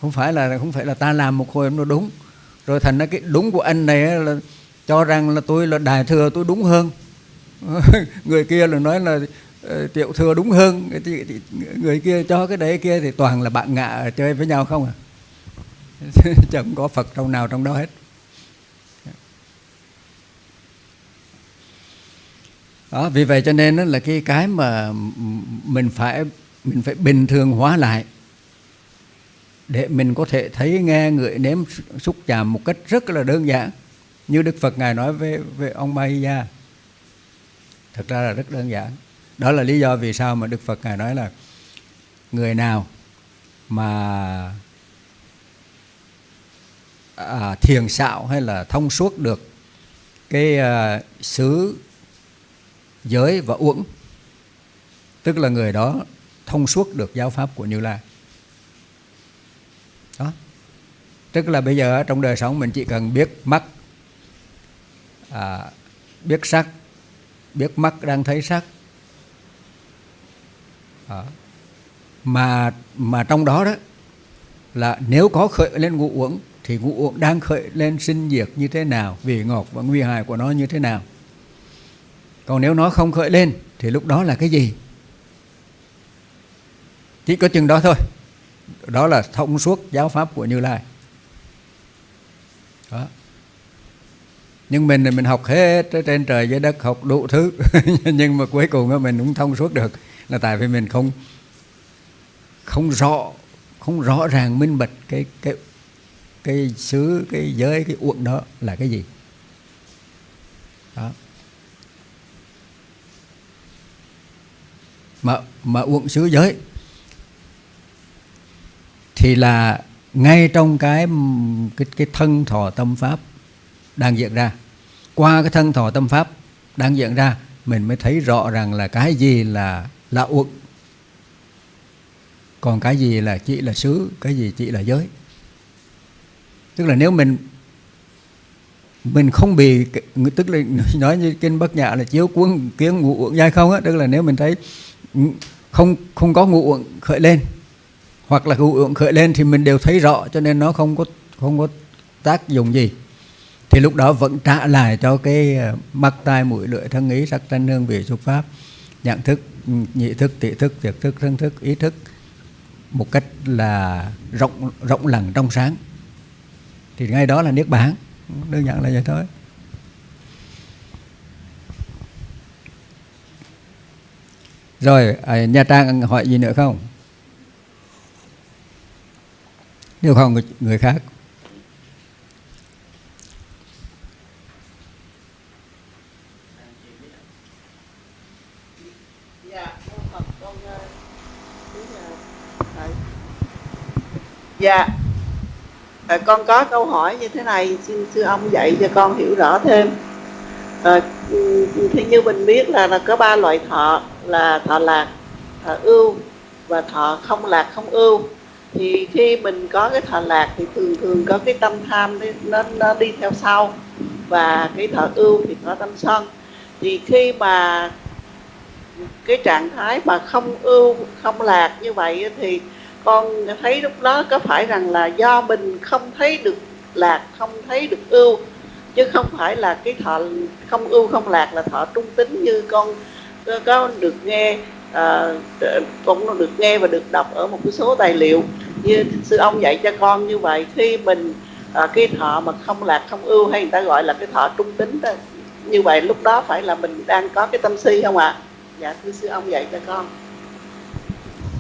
Không phải là, không phải là ta làm một hồi nó đúng. Rồi thành ra cái đúng của anh này là cho rằng là tôi là đại thừa, tôi đúng hơn. người kia là nói là ờ, tiểu thừa đúng hơn. Thì, thì, người kia cho cái đấy kia thì toàn là bạn ngạ chơi với nhau không à? Chẳng có phật trong nào trong đó hết. Đó vì vậy cho nên đó là cái cái mà mình phải mình phải bình thường hóa lại để mình có thể thấy nghe ngửi nếm xúc chạm một cách rất là đơn giản. Như đức phật ngài nói với với ông Mahiya thực ra là rất đơn giản. Đó là lý do vì sao mà đức phật ngài nói là người nào mà à, thiền xạo hay là thông suốt được cái à, xứ giới và uẩn tức là người đó thông suốt được giáo pháp của như lai. Đó. Tức là bây giờ trong đời sống mình chỉ cần biết mắt à, biết sắc biết mắt đang thấy sắc. À. mà mà trong đó đó, là nếu có khởi lên ngũ uẩn, thì ngũ uẩn đang khởi lên sinh diệt như thế nào vị ngọt và nguy hại của nó như thế nào. Còn nếu nó không khởi lên, thì lúc đó là cái gì? Chỉ có chừng đó thôi. Đó là thông suốt giáo pháp của như lai. Đó nhưng mình thì mình học hết trên trời dưới đất, học đủ thứ. Nhưng mà cuối cùng mình cũng thông suốt được. Là tại vì mình không không rõ không rõ ràng, minh bạch cái cái cái xứ, cái giới, cái uẩn đó là cái gì. Đó. Mà mà uẩn xứ giới thì là ngay trong cái cái cái thân thọ tâm pháp đang diễn ra. Qua cái thân thọ tâm pháp đang diễn ra, mình mới thấy rõ rằng là cái gì là là uẩn. Còn cái gì là chỉ là xứ, cái gì chỉ là giới. Tức là nếu mình mình không bị tức là nói như kinh bất nhã là chiếu cuốn kiến ngụ uẩn dai không á, tức là nếu mình thấy không không có ngụ uẩn khởi lên, hoặc là ngụ uẩn khởi lên thì mình đều thấy rõ, cho nên nó không có không có tác dụng gì thì lúc đó vẫn trả lại cho cái ờ, mắt tai mũi lưỡi thân ý sắc thanh hương vị xúc pháp nhận thức ừ, nhị thức tị thức tiệt thức thân thức ý thức một cách là rộng rộng lặng trong sáng. Thì ngay đó là niết bàn. Đơn giản là vậy thôi. Rồi à, nhà trang hỏi gì nữa không? Nếu không người khác. Dạ. À, con có câu hỏi như thế này xin sư ông dạy cho con hiểu rõ thêm. À, thì như mình biết là là có ba loại thọ là thọ lạc thọ ưu và thọ không lạc không ưu. Thì khi mình có cái thọ lạc thì thường thường có cái tâm tham nó nó đi theo sau và cái thọ ưu thì có tâm sân. Thì khi mà cái trạng thái mà không ưu không lạc như vậy thì con thấy lúc đó có phải rằng là do mình không thấy được lạc không thấy được ưu chứ không phải là cái thọ không ưu không lạc là thọ trung tính như con có được nghe à, cũng được nghe và được đọc ở một cái số tài liệu như sư ông dạy cho con như vậy khi mình à, cái thọ mà không lạc không ưu hay người ta gọi là cái thọ trung tính đó như vậy lúc đó phải là mình đang có cái tâm si không ạ à? dạ thưa sư ông dạy cho con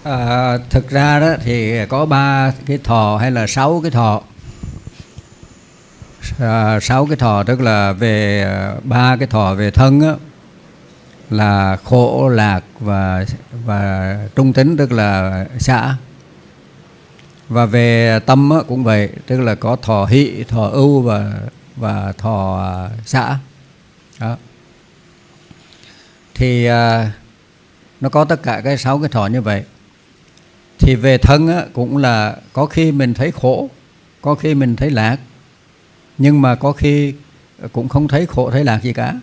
À, thực ra đó thì có ba cái thọ hay là sáu cái thọ. À, sáu cái thọ tức là về à, ba cái thọ về thân á, là khổ lạc và và trung tính tức là xã và về tâm á, cũng vậy tức là có thọ hỷ thọ ưu và và thọ à, xã đó. Thì à, nó có tất cả cái sáu cái thọ như vậy thì về thân á, cũng là có khi mình thấy khổ có khi mình thấy lạc. Nhưng mà có khi cũng không thấy khổ thấy lạc gì cả.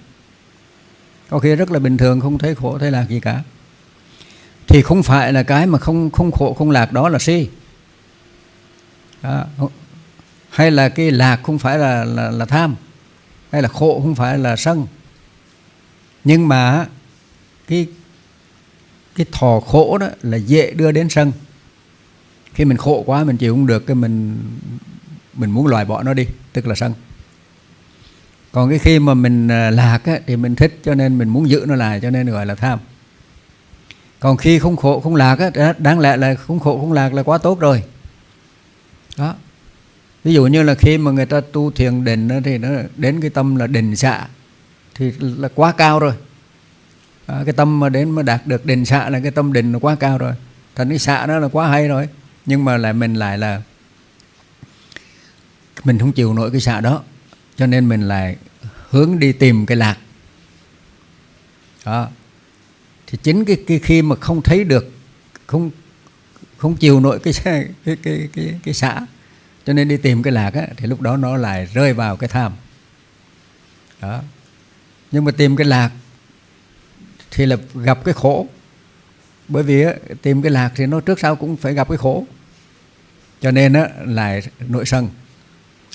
Có khi rất là bình thường không thấy khổ thấy lạc gì cả. Thì không phải là cái mà không không khổ không lạc đó là si. À, hay là cái lạc không phải là, là là tham hay là khổ không phải là sân. Nhưng mà cái cái thò khổ đó là dễ đưa đến sân. Khi mình khổ quá mình chịu không được cái mình mình muốn loại bỏ nó đi tức là sân. Còn cái khi mà mình à, lạc á, thì mình thích cho nên mình muốn giữ nó lại cho nên gọi là tham. Còn khi không khổ không lạc á, à, đáng lẽ là không khổ không lạc là quá tốt rồi. Đó. Ví dụ như là khi mà người ta tu thiền định thì nó đến cái tâm là định xạ thì là quá cao rồi à, cái tâm mà đến mà đạt được định xạ là cái tâm định nó quá cao rồi. Thành cái xạ đó là quá hay rồi. Nhưng mà lại mình lại là mình không chịu nổi cái xạ đó. Cho nên mình lại hướng đi tìm cái lạc. Đó. Thì chính cái, cái khi mà không thấy được không không chịu nổi cái cái cái cái cái, cái xạ cho nên đi tìm cái lạc á, thì lúc đó nó lại rơi vào cái tham. Đó. Nhưng mà tìm cái lạc thì là gặp cái khổ. Bởi vì tìm cái lạc thì nó trước sau cũng phải gặp cái khổ. Cho nên á, là nội sân.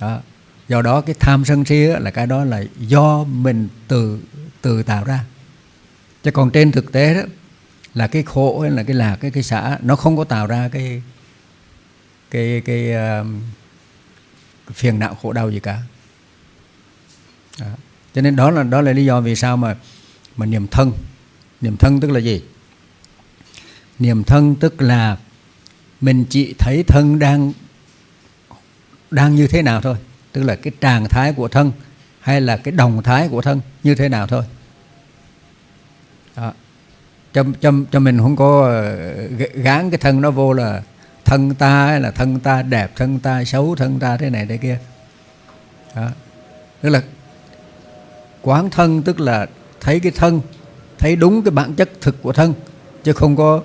Đó. do đó cái tham sân si á, là cái đó là do mình từ từ tạo ra. Chứ còn trên thực tế đó là cái khổ hay là cái lạc cái cái xã nó không có tạo ra cái cái cái, uh, phiền não khổ đau gì cả. Đó. cho nên đó là đó là lý do vì sao mà mà niệm thân niệm thân tức là gì niệm thân tức là mình chỉ thấy thân đang đang như thế nào thôi tức là cái trạng thái của thân hay là cái đồng thái của thân như thế nào thôi đó. cho, cho, cho mình không có ờ, gán cái thân nó vô là thân ta hay là thân ta đẹp thân ta xấu thân ta thế này thế kia đó. tức là quán thân tức là thấy cái thân thấy đúng cái bản chất thực của thân, chứ không có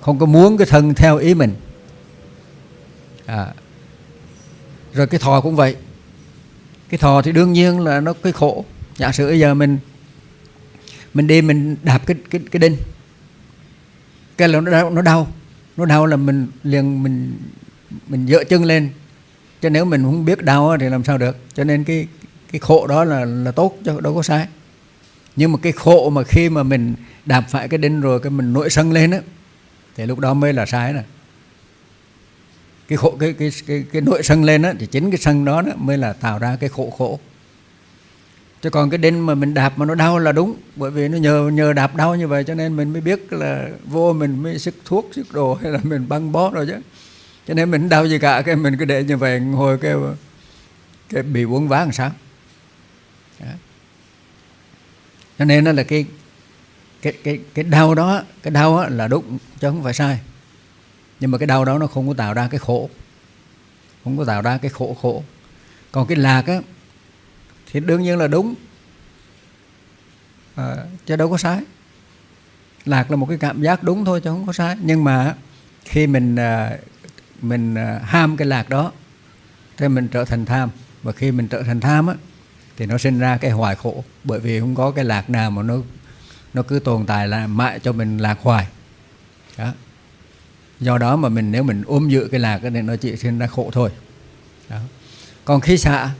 không có muốn cái thân theo ý mình. À. rồi cái thọ cũng vậy. Cái thọ thì đương nhiên là nó cái khổ. Giả sử bây giờ mình mình đi mình đạp cái cái cái đinh, cái là nó đau nó đau. Nó đau là mình liền mình mình dựa chân lên. Cho nếu mình không biết đau thì làm sao được. Cho nên cái cái khổ đó là là tốt cho đâu có sai nhưng mà cái khổ mà khi mà mình đạp phải cái đinh rồi cái mình nổi sân lên á thì lúc đó mới là sai nè cái khổ cái cái cái, cái nội sân lên á thì chính cái sân đó, đó mới là tạo ra cái khổ khổ. Chứ còn cái đinh mà mình đạp mà nó đau là đúng bởi vì nó nhờ nhờ đạp đau như vậy cho nên mình mới biết là vô mình mới sức thuốc sức đồ hay là mình băng bó rồi chứ. Cho nên mình đau gì cả cái mình cứ để như vậy hồi cái cái bị uống ván làm sao. Đó cho nên nó là cái cái cái cái đau đó cái đau là đúng chứ không phải sai. Nhưng mà cái đau đó nó không có tạo ra cái khổ. Không có tạo ra cái khổ khổ. Còn cái lạc á thì đương nhiên là đúng. À, chứ đâu có sai. Lạc là một cái cảm giác đúng thôi chứ không có sai. Nhưng mà khi mình à, mình à, ham cái lạc đó thì mình trở thành tham. Và khi mình trở thành tham á thì nó sinh ra cái hoài khổ. Bởi vì không có cái lạc nào mà nó nó cứ tồn tại là mãi cho mình lạc hoài. Đó. do đó mà mình nếu mình ôm giữ cái lạc thì nó chỉ sinh ra khổ thôi. Đó. còn khi xạ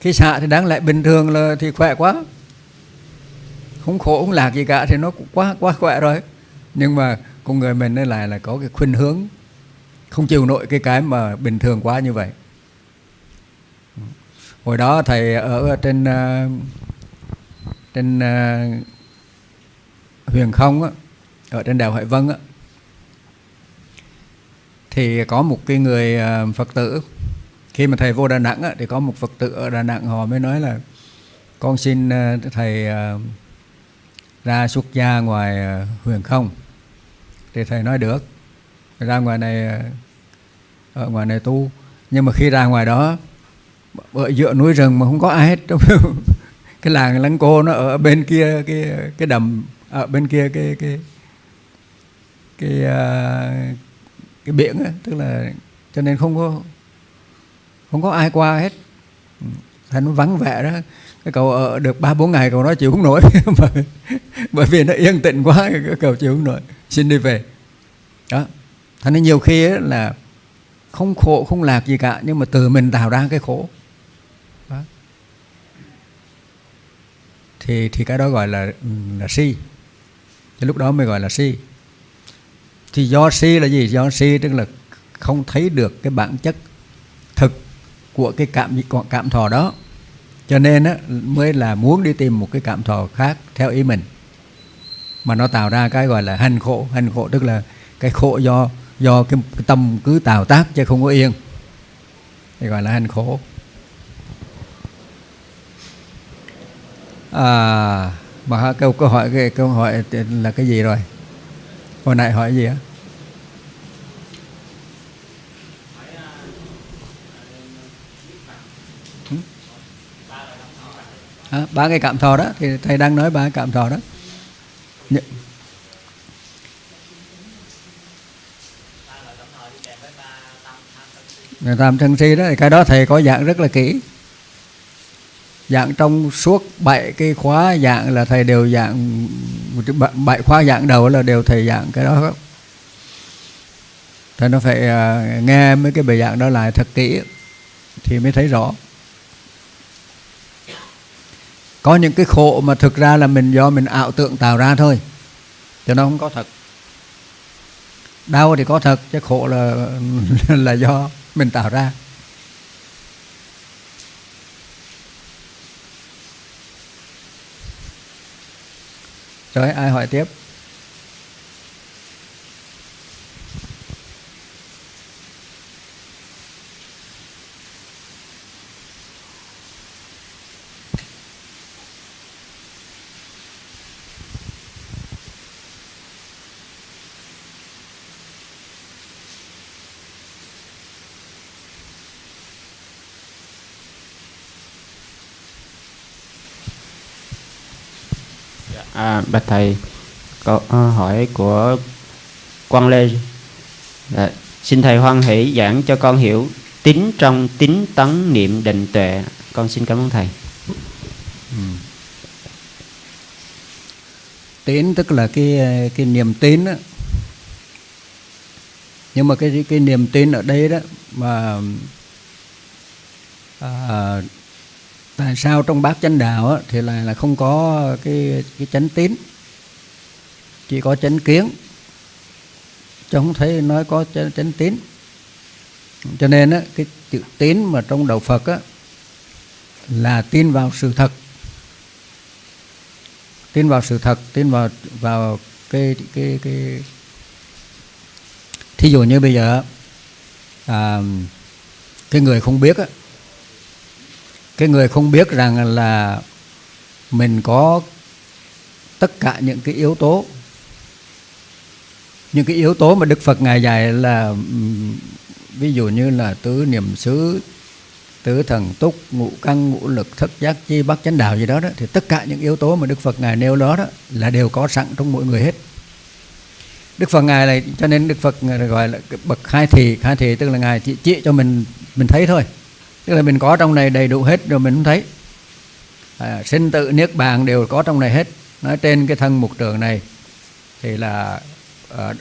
khi xạ thì đáng lẽ bình thường là thì khỏe quá. Không khổ, không lạc gì cả thì nó cũng quá quá khỏe rồi. Nhưng mà con người mình nó lại là có cái khuynh hướng, không chịu nổi cái cái mà bình thường quá như vậy hồi đó thầy ở trên ờ, trên ờ, huyền không á, ở trên đèo hải vân á, thì có một cái người ờ, phật tử. Khi mà thầy vô đà nẵng á, thì có một phật tử ở đà nẵng họ mới nói là con xin thầy ra xuất gia ngoài huyền không. Thì thầy nói được ra ngoài này ở ngoài này tu. Nhưng mà khi ra ngoài đó ở giữa núi rừng mà không có ai hết. Cái làng lăng cô nó ở bên kia cái cái đầm ở bên kia cái cái cái cái, cái biển ấy, tức là cho nên không có không có ai qua hết. Thành nó vắng vẻ đó. Cái cậu ở được ba bốn ngày cậu nói chịu không nổi. Bởi vì nó yên tĩnh quá cái cậu chịu không nổi. Xin đi về. Đó. Thành nên nhiều khi là không khổ không lạc gì cả nhưng mà từ mình tạo ra cái khổ. Thì thì cái đó gọi là là si. Thì lúc đó mới gọi là si. Thì do si là gì? Do si tức là không thấy được cái bản chất thực của cái cảm cảm thọ đó. Cho nên á, mới là muốn đi tìm một cái cảm thọ khác theo ý mình. Mà nó tạo ra cái gọi là hành khổ. Hành khổ tức là cái khổ do do cái, cái tâm cứ tạo tác chứ không có yên. Thì gọi là hành khổ. À mà câu câu hỏi cái câu hỏi là cái gì rồi? Hồi nãy hỏi gì á? À, ba cái cảm thọ đó thì thầy đang nói ba cái cảm thọ đó. Nh tam thân si đó thì cái đó thầy có dạng rất là kỹ dạng trong suốt bảy cái khóa dạng là thầy đều dạng, bảy khóa dạng đầu là đều thầy dạng cái đó. Thầy nó phải à, nghe mấy cái bài dạng đó lại thật kỹ thì mới thấy rõ. Có những cái khổ mà thực ra là mình do mình ảo tượng tạo ra thôi, cho nó không có thật. Đau thì có thật, chứ khổ là là do mình tạo ra. Rồi ai hỏi tiếp? À, bạch thầy, câu à, hỏi của Quang Lê. à, xin thầy hoan hỷ giảng cho con hiểu tín trong tín tấn niệm định tuệ. Con xin cảm ơn thầy. Ừ. tín tức là cái cái niềm tin đó. nhưng mà cái cái niềm tin ở đây đó mà à, tại sao trong bát chánh đạo á, thì là là không có cái cái chánh tín chỉ có chánh kiến chứ không thấy nói có chánh, chánh tín. Cho nên á, cái chữ tín mà trong đạo Phật á, là tin vào sự thật. Tin vào sự thật tin vào vào cái cái cái thí dụ như bây giờ à, cái người không biết á cái người không biết rằng là mình có tất cả những cái yếu tố. Những cái yếu tố mà Đức Phật ngài dạy là ví dụ như là tứ niệm xứ tứ thần túc ngũ căn ngũ lực thất giác chi bát chánh đạo gì đó đó thì tất cả những yếu tố mà Đức Phật ngài nêu đó đó là đều có sẵn trong mỗi người hết. Đức Phật ngài này cho nên Đức Phật gọi là bậc khai thị. Khai thị tức là ngài chỉ, chỉ cho mình mình thấy thôi tức là mình có trong này đầy đủ hết rồi mình không thấy. À, sinh tự niết bàn đều có trong này hết. Nói trên cái thân mục trường này thì là à,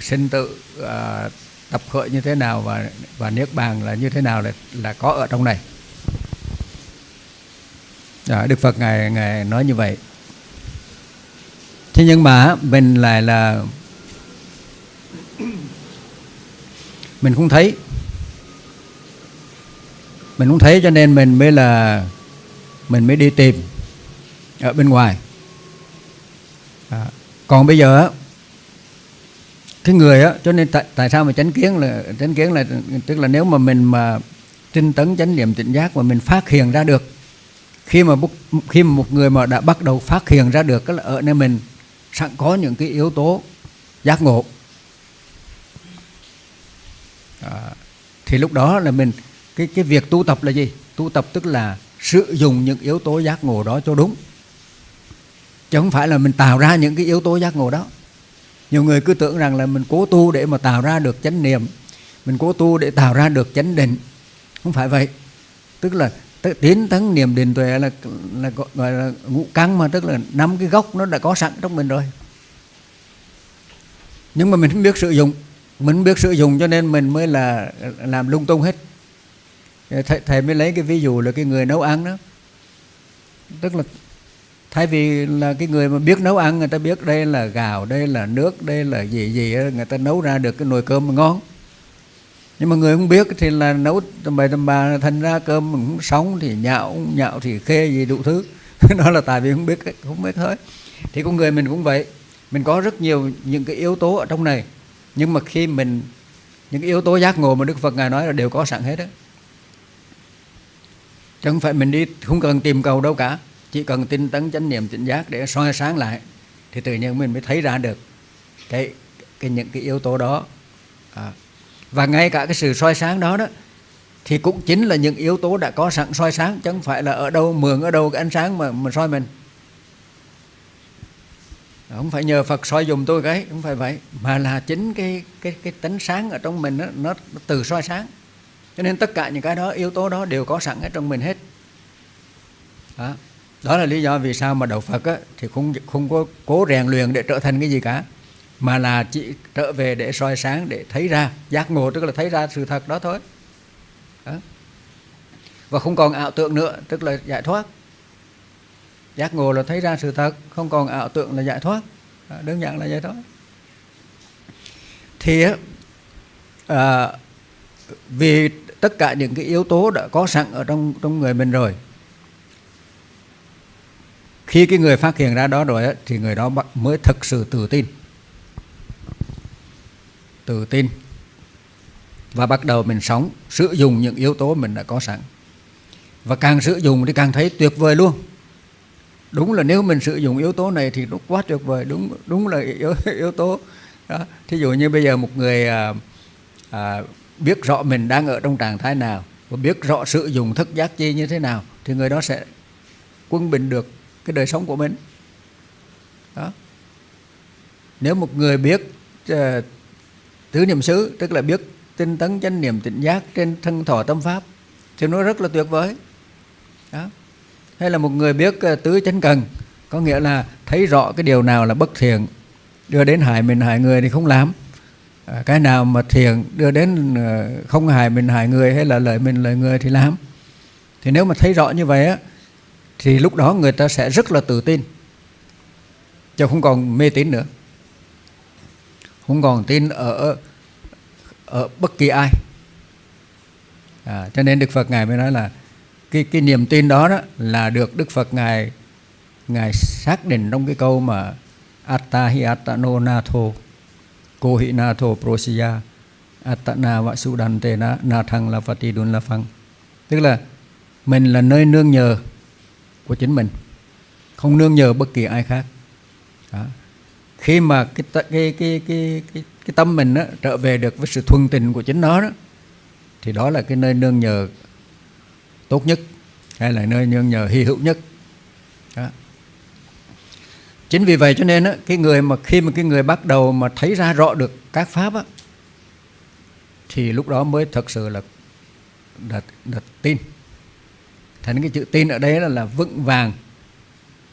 sinh tự à, tập khởi như thế nào và và niết bàn là như thế nào là là có ở trong này. À, Đức Phật ngài ngài nói như vậy. Thế nhưng mà mình lại là mình không thấy mình không thấy cho nên mình mới là mình mới đi tìm ở bên ngoài. À, còn bây giờ cái người á cho nên tại, tại sao mà chánh kiến là chánh kiến là tức là nếu mà mình mà tinh tấn chánh niệm tỉnh giác mà mình phát hiện ra được khi mà khi mà một người mà đã bắt đầu phát hiện ra được là ở nơi mình sẵn có những cái yếu tố giác ngộ. À, thì lúc đó là mình cái cái việc tu tập là gì? Tu tập tức là sử dụng những yếu tố giác ngộ đó cho đúng. Chứ không phải là mình tạo ra những cái yếu tố giác ngộ đó. Nhiều người cứ tưởng rằng là mình cố tu để mà tạo ra được chánh niệm, mình cố tu để tạo ra được chánh định. Không phải vậy. Tức là tiến tấn niệm định tuệ là là gọi là ngũ căn mà, tức là năm cái gốc nó đã có sẵn trong mình rồi. Nhưng mà mình không biết sử dụng. Mình không biết sử dụng cho nên mình mới là, làm lung tung hết thầy, thầy mới lấy cái ví dụ là cái người nấu ăn đó. Tức là thay vì là cái người mà biết nấu ăn người ta biết đây là gạo đây là nước đây là gì gì người ta nấu ra được cái nồi cơm ngon. Nhưng mà người không biết thì là nấu tầm bậy tầm bà thành ra cơm cũng sống thì nhạo nhạo thì khê gì đủ thứ. Đó là tại vì không biết không biết hết. Thì con người mình cũng vậy. Mình có rất nhiều những cái yếu tố ở trong này. Nhưng mà khi mình những cái yếu tố giác ngộ mà Đức Phật ngài nói là đều có sẵn hết đó chứ không phải mình đi không cần tìm cầu đâu cả. Chỉ cần tinh tấn chánh niệm tỉnh giác để soi sáng lại thì tự nhiên mình mới thấy ra được cái, cái những cái yếu tố đó. À. và ngay cả cái sự soi sáng đó đó thì cũng chính là những yếu tố đã có sẵn soi sáng. Chứ không phải là ở đâu mượn ở đâu cái ánh sáng mà mà soi mình. Không phải nhờ Phật soi dùng tôi cái không phải vậy mà là chính cái cái cái tính sáng ở trong mình đó, nó, nó từ soi sáng cho nên tất cả những cái đó yếu tố đó đều có sẵn ở trong mình hết. Đó. Đó là lý do vì sao mà đạo Phật á, thì không không có cố rèn luyện để trở thành cái gì cả mà là chỉ trở về để soi sáng để thấy ra giác ngộ tức là thấy ra sự thật đó thôi. Đó. và không còn ảo tượng nữa tức là giải thoát. Giác ngộ là thấy ra sự thật không còn ảo tượng là giải thoát. Đó, đơn giản là vậy thôi. Thì à, vì tất cả những cái yếu tố đã có sẵn ở trong trong người mình rồi. Khi cái người phát hiện ra đó rồi thì người đó mới thực sự tự tin. Tự tin. Và bắt đầu mình sống sử dụng những yếu tố mình đã có sẵn. Và càng sử dụng thì càng thấy tuyệt vời luôn. Đúng là nếu mình sử dụng yếu tố này thì nó quá tuyệt vời. Đúng đúng là yếu, yếu tố. Đó thí dụ như bây giờ một người à, à, biết rõ mình đang ở trong trạng thái nào và biết rõ sử dụng thức giác chi như thế nào thì người đó sẽ quân bình được cái đời sống của mình. Đó. Nếu một người biết uh, tứ niệm xứ tức là biết tinh tấn chánh niệm tỉnh giác trên thân thọ tâm pháp thì nó rất là tuyệt vời. Đó. Hay là một người biết uh, tứ chánh cần có nghĩa là thấy rõ cái điều nào là bất thiện đưa đến hại mình hại người thì không làm. Ờ, cái nào mà thiện đưa đến ờ, không hại mình hại người hay là lợi mình lợi người thì làm. Thì nếu mà thấy rõ như vậy á thì lúc đó người ta sẽ rất là tự tin. Chứ không còn mê tín nữa. Không còn tin ở ở bất kỳ ai. À, cho nên Đức Phật ngài mới nói là cái cái niềm tin đó, đó là được Đức Phật ngài ngài xác định trong cái câu mà atta hi attano natho ko na natho prosiya attana vasudante na na thăng la phati đun la phăng tức là mình là nơi nương nhờ của chính mình không nương nhờ bất kỳ ai khác đó. khi mà cái cái cái cái cái, cái tâm mình đó, trở về được với sự thuần tình của chính nó đó thì đó là cái nơi nương nhờ tốt nhất hay là nơi nương nhờ hy hữu nhất đó chính vì vậy cho nên á, cái người mà khi mà cái người bắt đầu mà thấy ra rõ được các pháp á, thì lúc đó mới thật sự là đặt, đặt tin. Thành cái chữ tin ở đây là, là vững vàng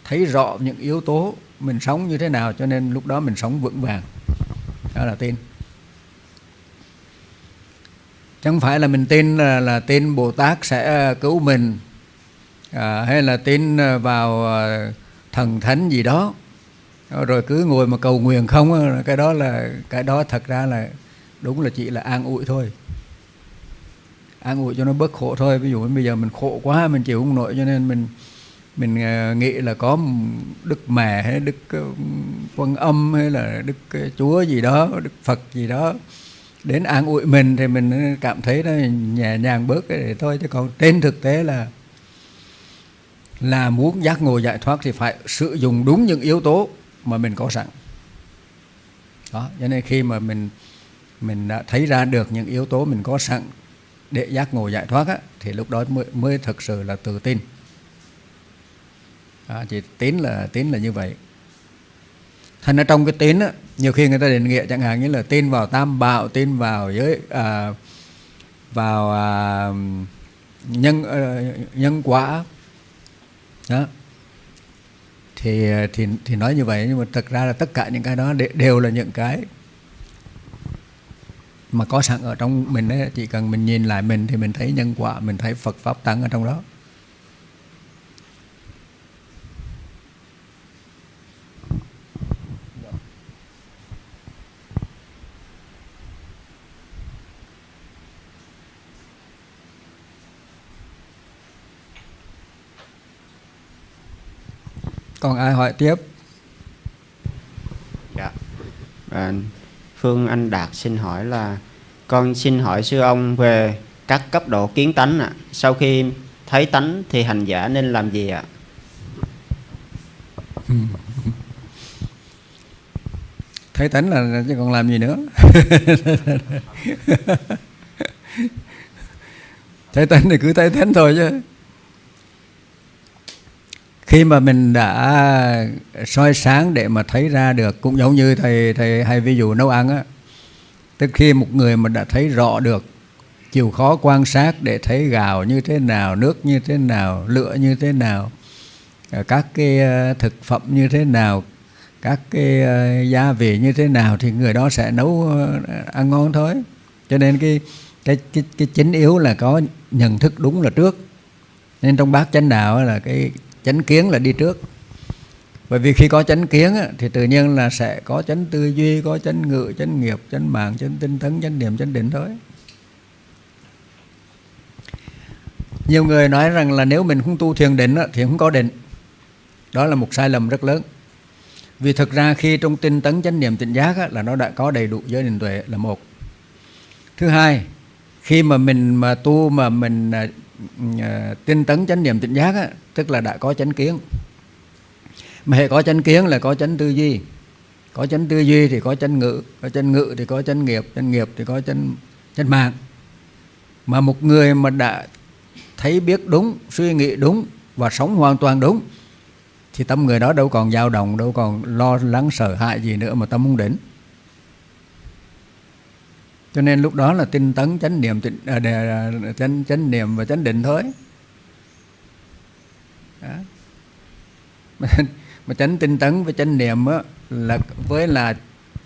thấy rõ những yếu tố mình sống như thế nào cho nên lúc đó mình sống vững vàng. Đó là tin. Chẳng phải là mình tin là, là tin bồ tát sẽ à, cứu mình à, hay là tin à, vào à, thần thánh gì đó. Ờ, rồi cứ ngồi mà cầu nguyện không cái đó là cái đó thật ra là đúng là chỉ là an ủi thôi. An ủi cho nó bớt khổ thôi. Ví dụ bây giờ mình khổ quá mình chịu không nổi cho nên mình mình ờ, nghĩ là có đức mẹ hay đức ờ, quan âm hay là đức ờ, chúa gì đó đức phật gì đó đến an ủi mình thì mình cảm thấy nó nhẹ nhàng bớt cái để thôi. Chứ còn trên thực tế là là muốn giác ngộ giải thoát thì phải sử dụng đúng những yếu tố mà mình có sẵn. Đó cho nên khi mà mình mình đã thấy ra được những yếu tố mình có sẵn để giác ngộ giải thoát á, thì lúc đó mới, mới thực sự là tự tin. À, chỉ tín là tín là như vậy. Thành ra trong cái tín á, nhiều khi người ta định nghĩa chẳng hạn như là tin vào tam bảo tin vào giới à, vào à, nhân à, nhân quả. Đó thì ờ, thì thì nói như vậy nhưng mà thực ra là tất cả những cái đó đều là những cái mà có sẵn ở trong mình ấy, chỉ cần mình nhìn lại mình thì mình thấy nhân quả mình thấy Phật pháp tăng ở trong đó. Còn ai hỏi tiếp dạ à, Phương Anh Đạt xin hỏi là con xin hỏi sư ông về các cấp độ kiến tánh ạ. À. Sau khi thấy tánh thì hành giả nên làm gì ạ? À? thấy tánh là chứ còn làm gì nữa thấy tánh thì cứ thấy tánh thôi chứ khi mà mình đã soi sáng để mà thấy ra được cũng giống như thầy thầy hay ví dụ nấu ăn á tức khi một người mà đã thấy rõ được chịu khó quan sát để thấy gạo như thế nào nước như thế nào lửa như thế nào à, các cái à, thực phẩm như thế nào các cái à, gia vị như thế nào thì người đó sẽ nấu ăn ngon thôi. Cho nên cái cái cái, cái chính yếu là có nhận thức đúng là trước. Nên trong bát chánh đạo là cái chánh kiến là đi trước. Bởi vì khi có chánh kiến thì tự nhiên là sẽ có chánh tư duy, có chánh ngự, chánh nghiệp, chánh mạng, chánh tinh tấn, chánh niệm, chánh định thôi. Nhiều người nói rằng là nếu mình không tu thiền định thì không có định. Đó là một sai lầm rất lớn. Vì thực ra khi trong tinh tấn, chánh niệm tỉnh giác là nó đã có đầy đủ giới định tuệ là một. Thứ hai, khi mà mình mà tu mà mình à, Ờ, tinh tấn chánh niệm tỉnh giác á, tức là đã có chánh kiến. Mà hệ có chánh kiến là có chánh tư duy. Có chánh tư duy thì có chánh ngữ có chánh ngữ thì có chánh nghiệp chánh nghiệp thì có chánh chánh mạng. Mà một người mà đã thấy biết đúng suy nghĩ đúng và sống hoàn toàn đúng thì tâm người đó đâu còn dao động đâu còn lo lắng sợ hãi gì nữa mà tâm không đến cho nên lúc đó là tinh tấn chánh niệm à, à, chánh, chánh niệm và chánh định thôi. Đó. Mà, mà chánh tinh tấn với chánh niệm á, là với là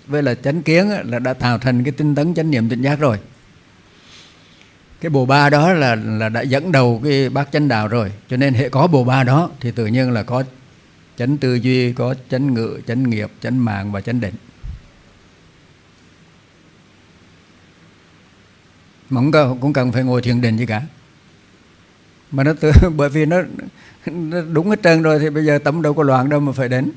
với là chánh kiến á, là đã tạo thành cái tinh tấn chánh niệm tỉnh giác rồi. Cái bồ ba đó là là đã dẫn đầu cái bát chánh đạo rồi. Cho nên hệ có bồ ba đó thì tự nhiên là có chánh tư duy có chánh ngự chánh nghiệp chánh mạng và chánh định. Mà cũng cần, cũng cần phải ngồi thiền định gì cả. Mà nó tự, bởi vì nó, nó đúng hết trơn rồi thì bây giờ tâm đâu có loạn đâu mà phải đến.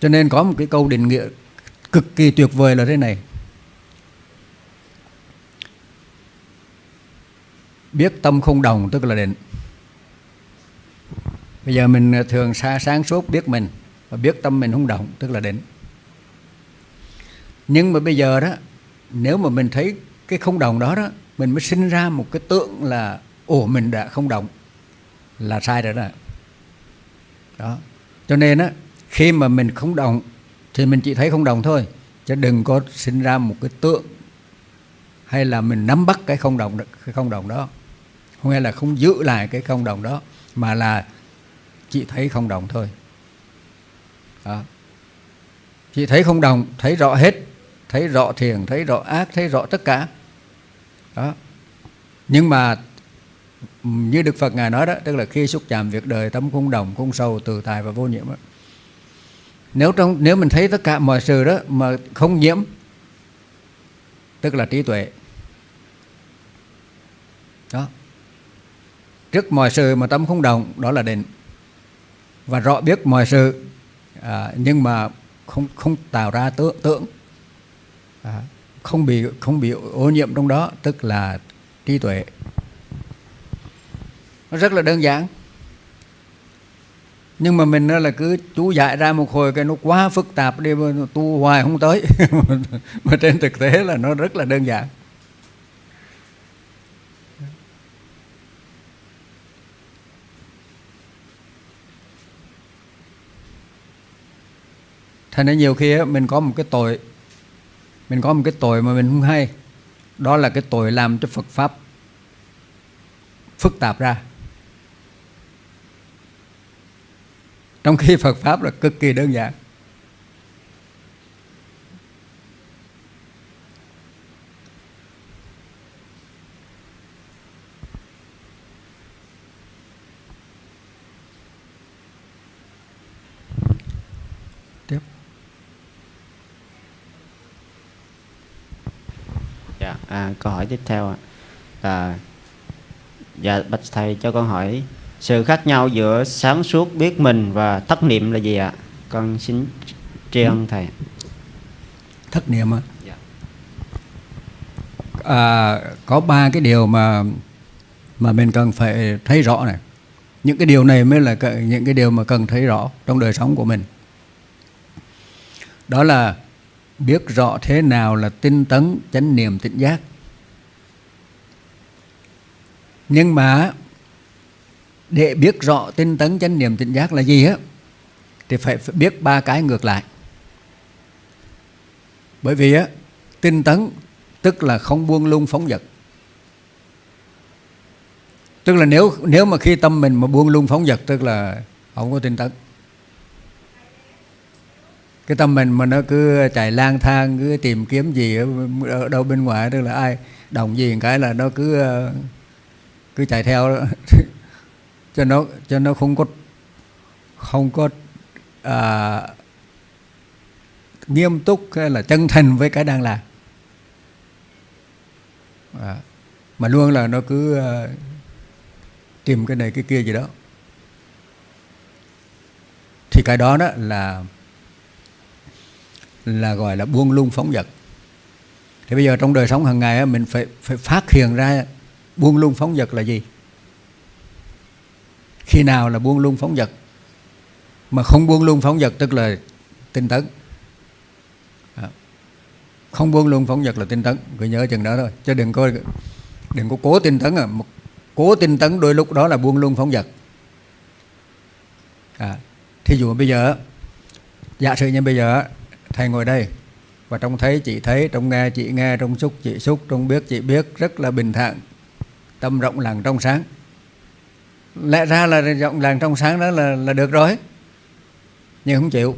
Cho nên có một cái câu định nghĩa cực kỳ tuyệt vời là thế này. Biết tâm không đồng tức là định. Bây giờ mình thường xa sáng suốt biết mình và biết tâm mình không động tức là định nhưng mà bây giờ đó, nếu mà mình thấy cái không đồng đó đó, mình mới sinh ra một cái tượng là, ồ, mình đã không đồng, là sai rồi đó. Đó. Cho nên á, khi mà mình không đồng, thì mình chỉ thấy không đồng thôi, chứ đừng có sinh ra một cái tượng hay là mình nắm bắt cái không đồng cái không đồng đó, không hay là không giữ lại cái không đồng đó, mà là chỉ thấy không đồng thôi. Đó. chỉ thấy không đồng, thấy rõ hết thấy rõ thiền thấy rõ ác thấy rõ tất cả. Đó. Nhưng mà như Đức Phật ngài nói đó tức là khi xúc chạm việc đời tâm không đồng không sâu từ tài và vô nhiễm đó. nếu trong nếu mình thấy tất cả mọi sự đó mà không nhiễm tức là trí tuệ. Đó. Trước mọi sự mà tâm không đồng đó là định. Và rõ biết mọi sự à, nhưng mà không không tạo ra tưởng tượng à, không bị không bị ô nhiễm trong đó tức là trí tuệ. Nó rất là đơn giản. Nhưng mà mình là cứ chú dạy ra một hồi cái nó quá phức tạp đi tu hoài không tới. Mà trên thực tế là nó rất là đơn giản. Thành ra nhiều khi mình có một cái tội mình có một cái tội mà mình không hay. Đó là cái tội làm cho Phật pháp phức tạp ra. Trong khi Phật pháp là cực kỳ đơn giản. À, câu hỏi tiếp theo ạ. là dạ bạch thầy cho con hỏi sự khác nhau giữa sáng suốt biết mình và thất niệm là gì ạ? Con xin tri ân thầy. thất niệm á Dạ. à, có ba cái điều mà mà mình cần phải thấy rõ này những cái điều này mới là những cái điều mà cần thấy rõ trong đời sống của mình đó là biết rõ thế nào là tinh tấn, chánh niệm tỉnh giác. Nhưng mà, để biết rõ tinh tấn, chánh niệm tỉnh giác là gì á, thì phải phải biết ba cái ngược lại. Bởi vì á, tinh tấn tức là không buông lung phóng dật tức là nếu nếu mà khi tâm mình mà buông lung phóng dật tức là không có tinh tấn cái tâm mình mà nó cứ chạy lang thang cứ tìm kiếm gì ở, đâu bên ngoài tức là ai đồng gì cái là nó cứ ờ, cứ chạy theo đó. cho nó cho nó không có không có à, nghiêm túc hay là chân thành với cái đang làm. À, mà luôn là nó cứ à, tìm cái này cái kia gì đó. Thì cái đó đó là là gọi là buông lung phóng dật thì bây giờ trong đời sống hàng ngày mình phải phải phát hiện ra buông lung phóng dật là gì. Khi nào là buông lung phóng dật mà không buông lung phóng dật tức là tinh tấn. À, không buông lung phóng dật là tinh tấn. Cứ nhớ chừng đó thôi. Chứ đừng có đừng có cố tinh tấn à. Cố tinh tấn đôi lúc đó là buông lung phóng dật à, thí dụ bây giờ giả sử như bây giờ thầy ngồi đây. Và trong thấy chị thấy trong nghe chị nghe trong xúc chị xúc trong biết chị biết, rất là bình thản. Tâm rộng làng trong sáng. Lẽ ra là rộng làng trong sáng đó là là được rồi. Nhưng không chịu.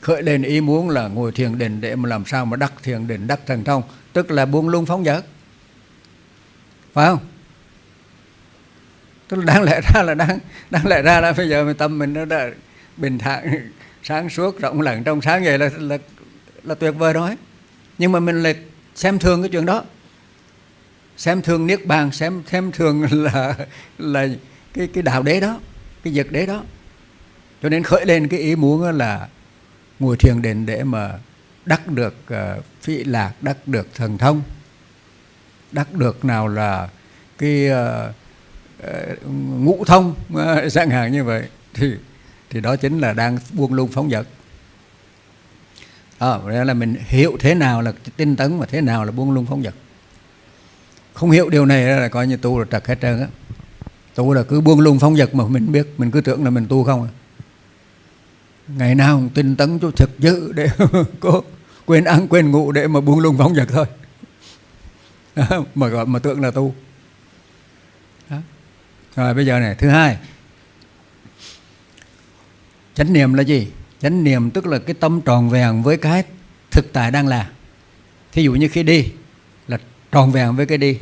Khởi lên ý muốn là ngồi thiền định để mà làm sao mà đắc thiền định, đắc thần thông, tức là buông lung phóng dật phải không? Tức là đáng lẽ ra là đáng đáng lẽ ra là bây giờ mình tâm mình nó đã bình thản sáng suốt rộng lặng trong sáng vậy là là là tuyệt vời rồi. Nhưng mà mình lại xem thường cái chuyện đó. Xem thường niết bàn xem xem thường là là cái cái đạo đế đó cái vật đế đó. Cho nên khởi lên cái ý muốn là ngồi thiền định để mà đắc được ờ, uh, phi lạc đắc được thần thông. Đắc được nào là cái uh, uh, ngũ thông uh, dạng hàng như vậy. Thì thì đó chính là đang buông lung phóng dật. À, đó là mình hiểu thế nào là tinh tấn và thế nào là buông lung phóng dật. Không hiểu điều này là coi như tu là trật hết trơn á. Tu là cứ buông lung phóng dật mà mình biết mình cứ tưởng là mình tu không à. Ngày nào cũng tinh tấn cho thực dữ để có quên ăn quên ngủ để mà buông lung phóng dật thôi. Mà gọi mà tưởng là tu. Đó. rồi bây giờ này thứ hai chánh niệm là gì? Chánh niệm tức là cái tâm tròn vẹn với cái thực tại đang là. Thí dụ như khi đi là tròn vẹn với cái đi.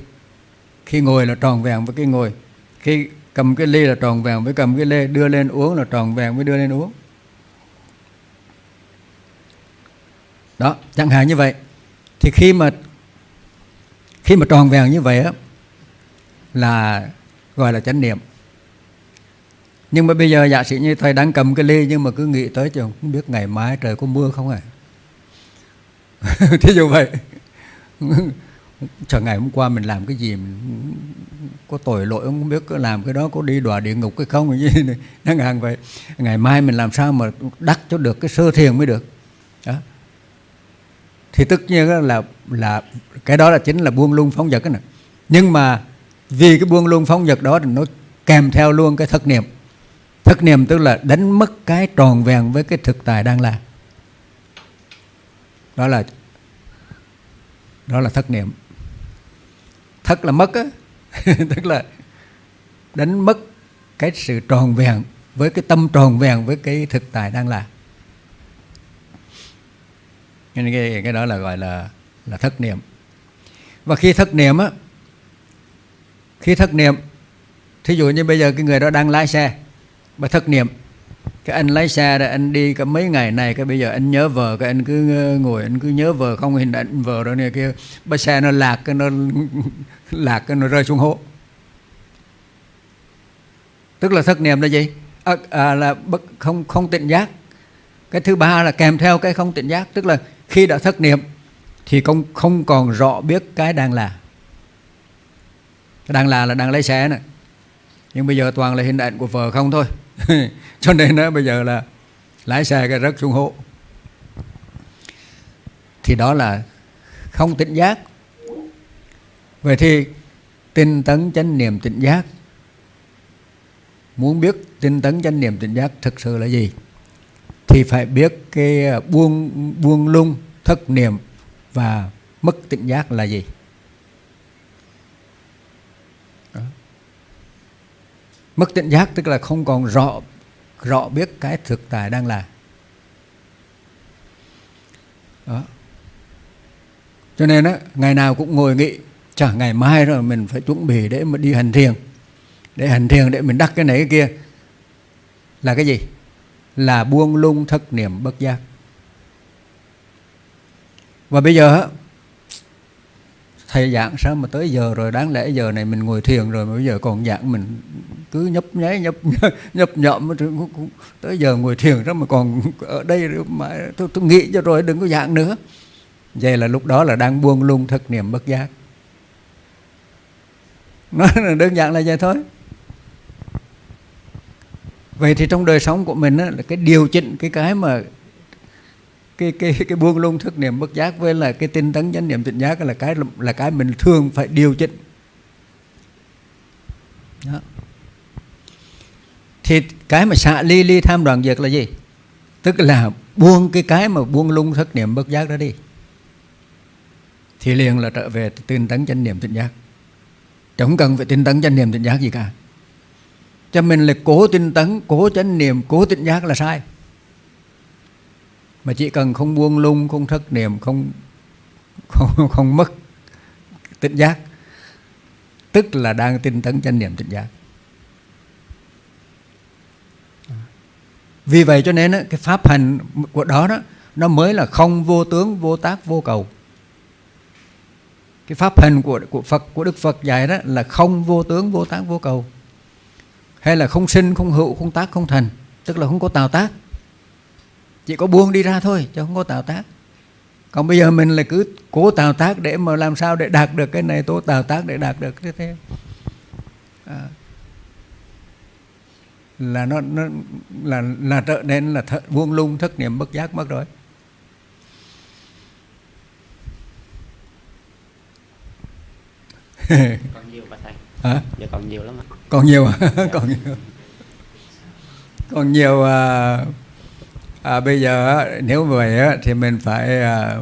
Khi ngồi là tròn vẹn với cái ngồi. Khi cầm cái ly là tròn vẹn với cầm cái ly đưa lên uống là tròn vẹn với đưa lên uống. Đó, chẳng hạn như vậy. Thì khi mà khi mà tròn vẹn như vậy á, là gọi là chánh niệm nhưng mà bây giờ giả sử như thầy đang cầm cái ly nhưng mà cứ nghĩ tới chừng, không biết ngày mai trời có mưa không à thí dụ vậy. Chờ ngày hôm qua mình làm cái gì, mình có tội lỗi không? Biết có làm cái đó, có đi đọa địa ngục hay không? Cái gì này. Năng hàng vậy. Ngày mai mình làm sao mà đắc cho được cái sơ thiền mới được? Đó. Thì tất nhiên là là cái đó là chính là buông lung phóng dật này nhưng mà vì cái buông lung phóng dật đó thì nó kèm theo luôn cái thất niệm thất niệm tức là đánh mất cái tròn vẹn với cái thực tại đang là. Đó là đó là thất niệm. Thất là mất á. Tức là đánh mất cái sự tròn vẹn với cái tâm tròn vẹn với cái thực tại đang là. Nên cái, cái đó là gọi là là thất niệm. Và khi thất niệm á khi thất niệm thí dụ như bây giờ cái người đó đang lái xe mà thất niệm cái anh lái xe đó anh đi cả mấy ngày này cái bây giờ anh nhớ vợ cái anh cứ ờ, ngồi anh cứ nhớ vợ không? Hình ảnh vợ đó này kia bắt xe nó lạc cái nó lạc cái nó rơi xuống hố. Tức là thất niệm là gì? À, à, là bất không không tỉnh giác. Cái thứ ba là kèm theo cái không tỉnh giác tức là khi đã thất niệm thì không không còn rõ biết cái đang là. Cái đang là là đang lấy xe này nhưng bây giờ toàn là hình ảnh của vợ không thôi. cho nên đó, bây giờ là lái xe cái rớt xuống hố. Thì đó là không tỉnh giác. Vậy thì tinh tấn chánh niệm tỉnh giác. Muốn biết tinh tấn chánh niệm tỉnh giác thực sự là gì thì phải biết cái buông buông lung thất niệm và mất tỉnh giác là gì. Mất tỉnh giác, tức là không còn rõ rõ biết cái thực tại đang là. Đó. Cho nên á, ngày nào cũng ngồi nghĩ chả ngày mai rồi mình phải chuẩn bị để mà đi hành thiền, để hành thiền để mình đắc cái này cái kia. Là cái gì? Là buông lung thất niệm bất giác. Và bây giờ thầy giảng sao mà tới giờ rồi? Đáng lẽ giờ này mình ngồi thiền rồi mà bây giờ còn giảng mình cứ nhấp nháy nhấp nhấp nhậm tới giờ ngồi thiền đó mà còn ở đây mà tôi, tôi nghĩ cho rồi đừng có giảng nữa. Vậy là lúc đó là đang buông lung thực niệm bất giác. Nó đơn giản là vậy thôi. Vậy thì trong đời sống của mình á, là cái điều chỉnh cái cái mà cái cái cái buông lung thức niệm bất giác với là cái tinh tấn chánh niệm tỉnh giác là cái là cái mình thường phải điều chỉnh. Đó. thì cái mà xạ ly ly tham đoàn diệt là gì? Tức là buông cái cái mà buông lung thất niệm bất giác đó đi. Thì liền là trở về tinh tấn chánh niệm tỉnh giác. Chẳng cần phải tinh tấn chánh niệm tỉnh giác gì cả. Cho mình là cố tinh tấn, cố chánh niệm, cố tỉnh giác là sai mà chỉ cần không buông lung, không thất niệm, không không không mất tỉnh giác. Tức là đang tinh tấn chánh niệm tỉnh giác. Vì vậy cho nên cái pháp hành của đó đó, nó mới là không vô tướng, vô tác, vô cầu. Cái pháp hành của của Phật, của Đức Phật dạy đó là không vô tướng, vô tác, vô cầu. Hay là không sinh, không hữu, không tác, không thành. Tức là không có tạo tác chỉ có buông đi ra thôi chứ không có tạo tác. Còn bây giờ mình là cứ cố tạo tác để mà làm sao để đạt được cái này tố tạo tác để đạt được thế thế. À, là nó, nó là là trở nên là th, vuông lung thất niệm bất giác mất rồi. Còn nhiều bà thầy. Hả? Dạ còn nhiều lắm ạ. Còn nhiều à? còn nhiều. Còn nhiều à, à, bây giờ nếu vậy thì mình phải à,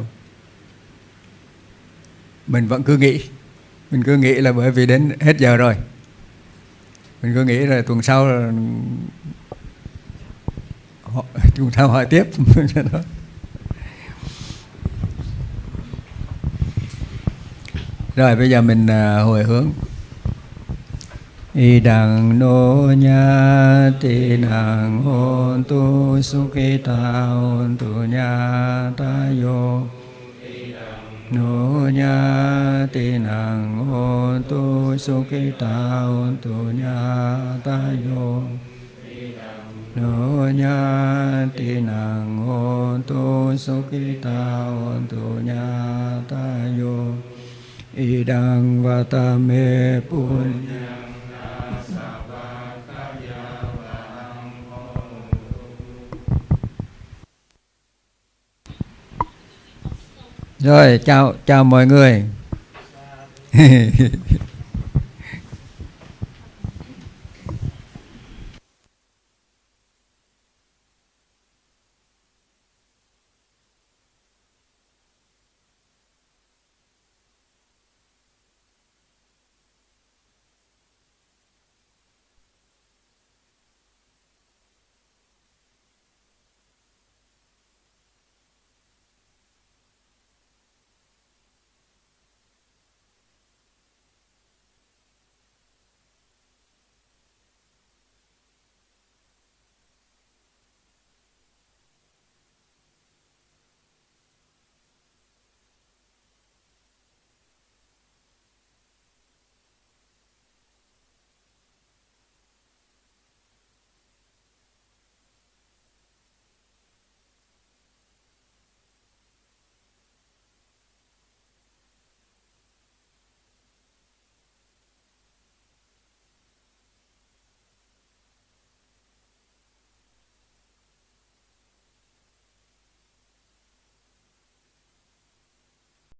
mình vẫn cứ nghĩ. Mình cứ nghĩ là bởi vì đến hết giờ rồi. Mình cứ nghĩ là tuần sau là họ, tuần sau hỏi tiếp. Đó. rồi bây giờ mình à, hồi hướng y đằng nô nha ti nang hôn tu su khi ta hôn tu nha ta yo nô nha ti nang hôn tu su khi ta hôn tu nha ta yo nô nha ti nang hôn tu su khi ta hôn tu nha ta yo ta vatame punya Rồi, chào chào mọi người.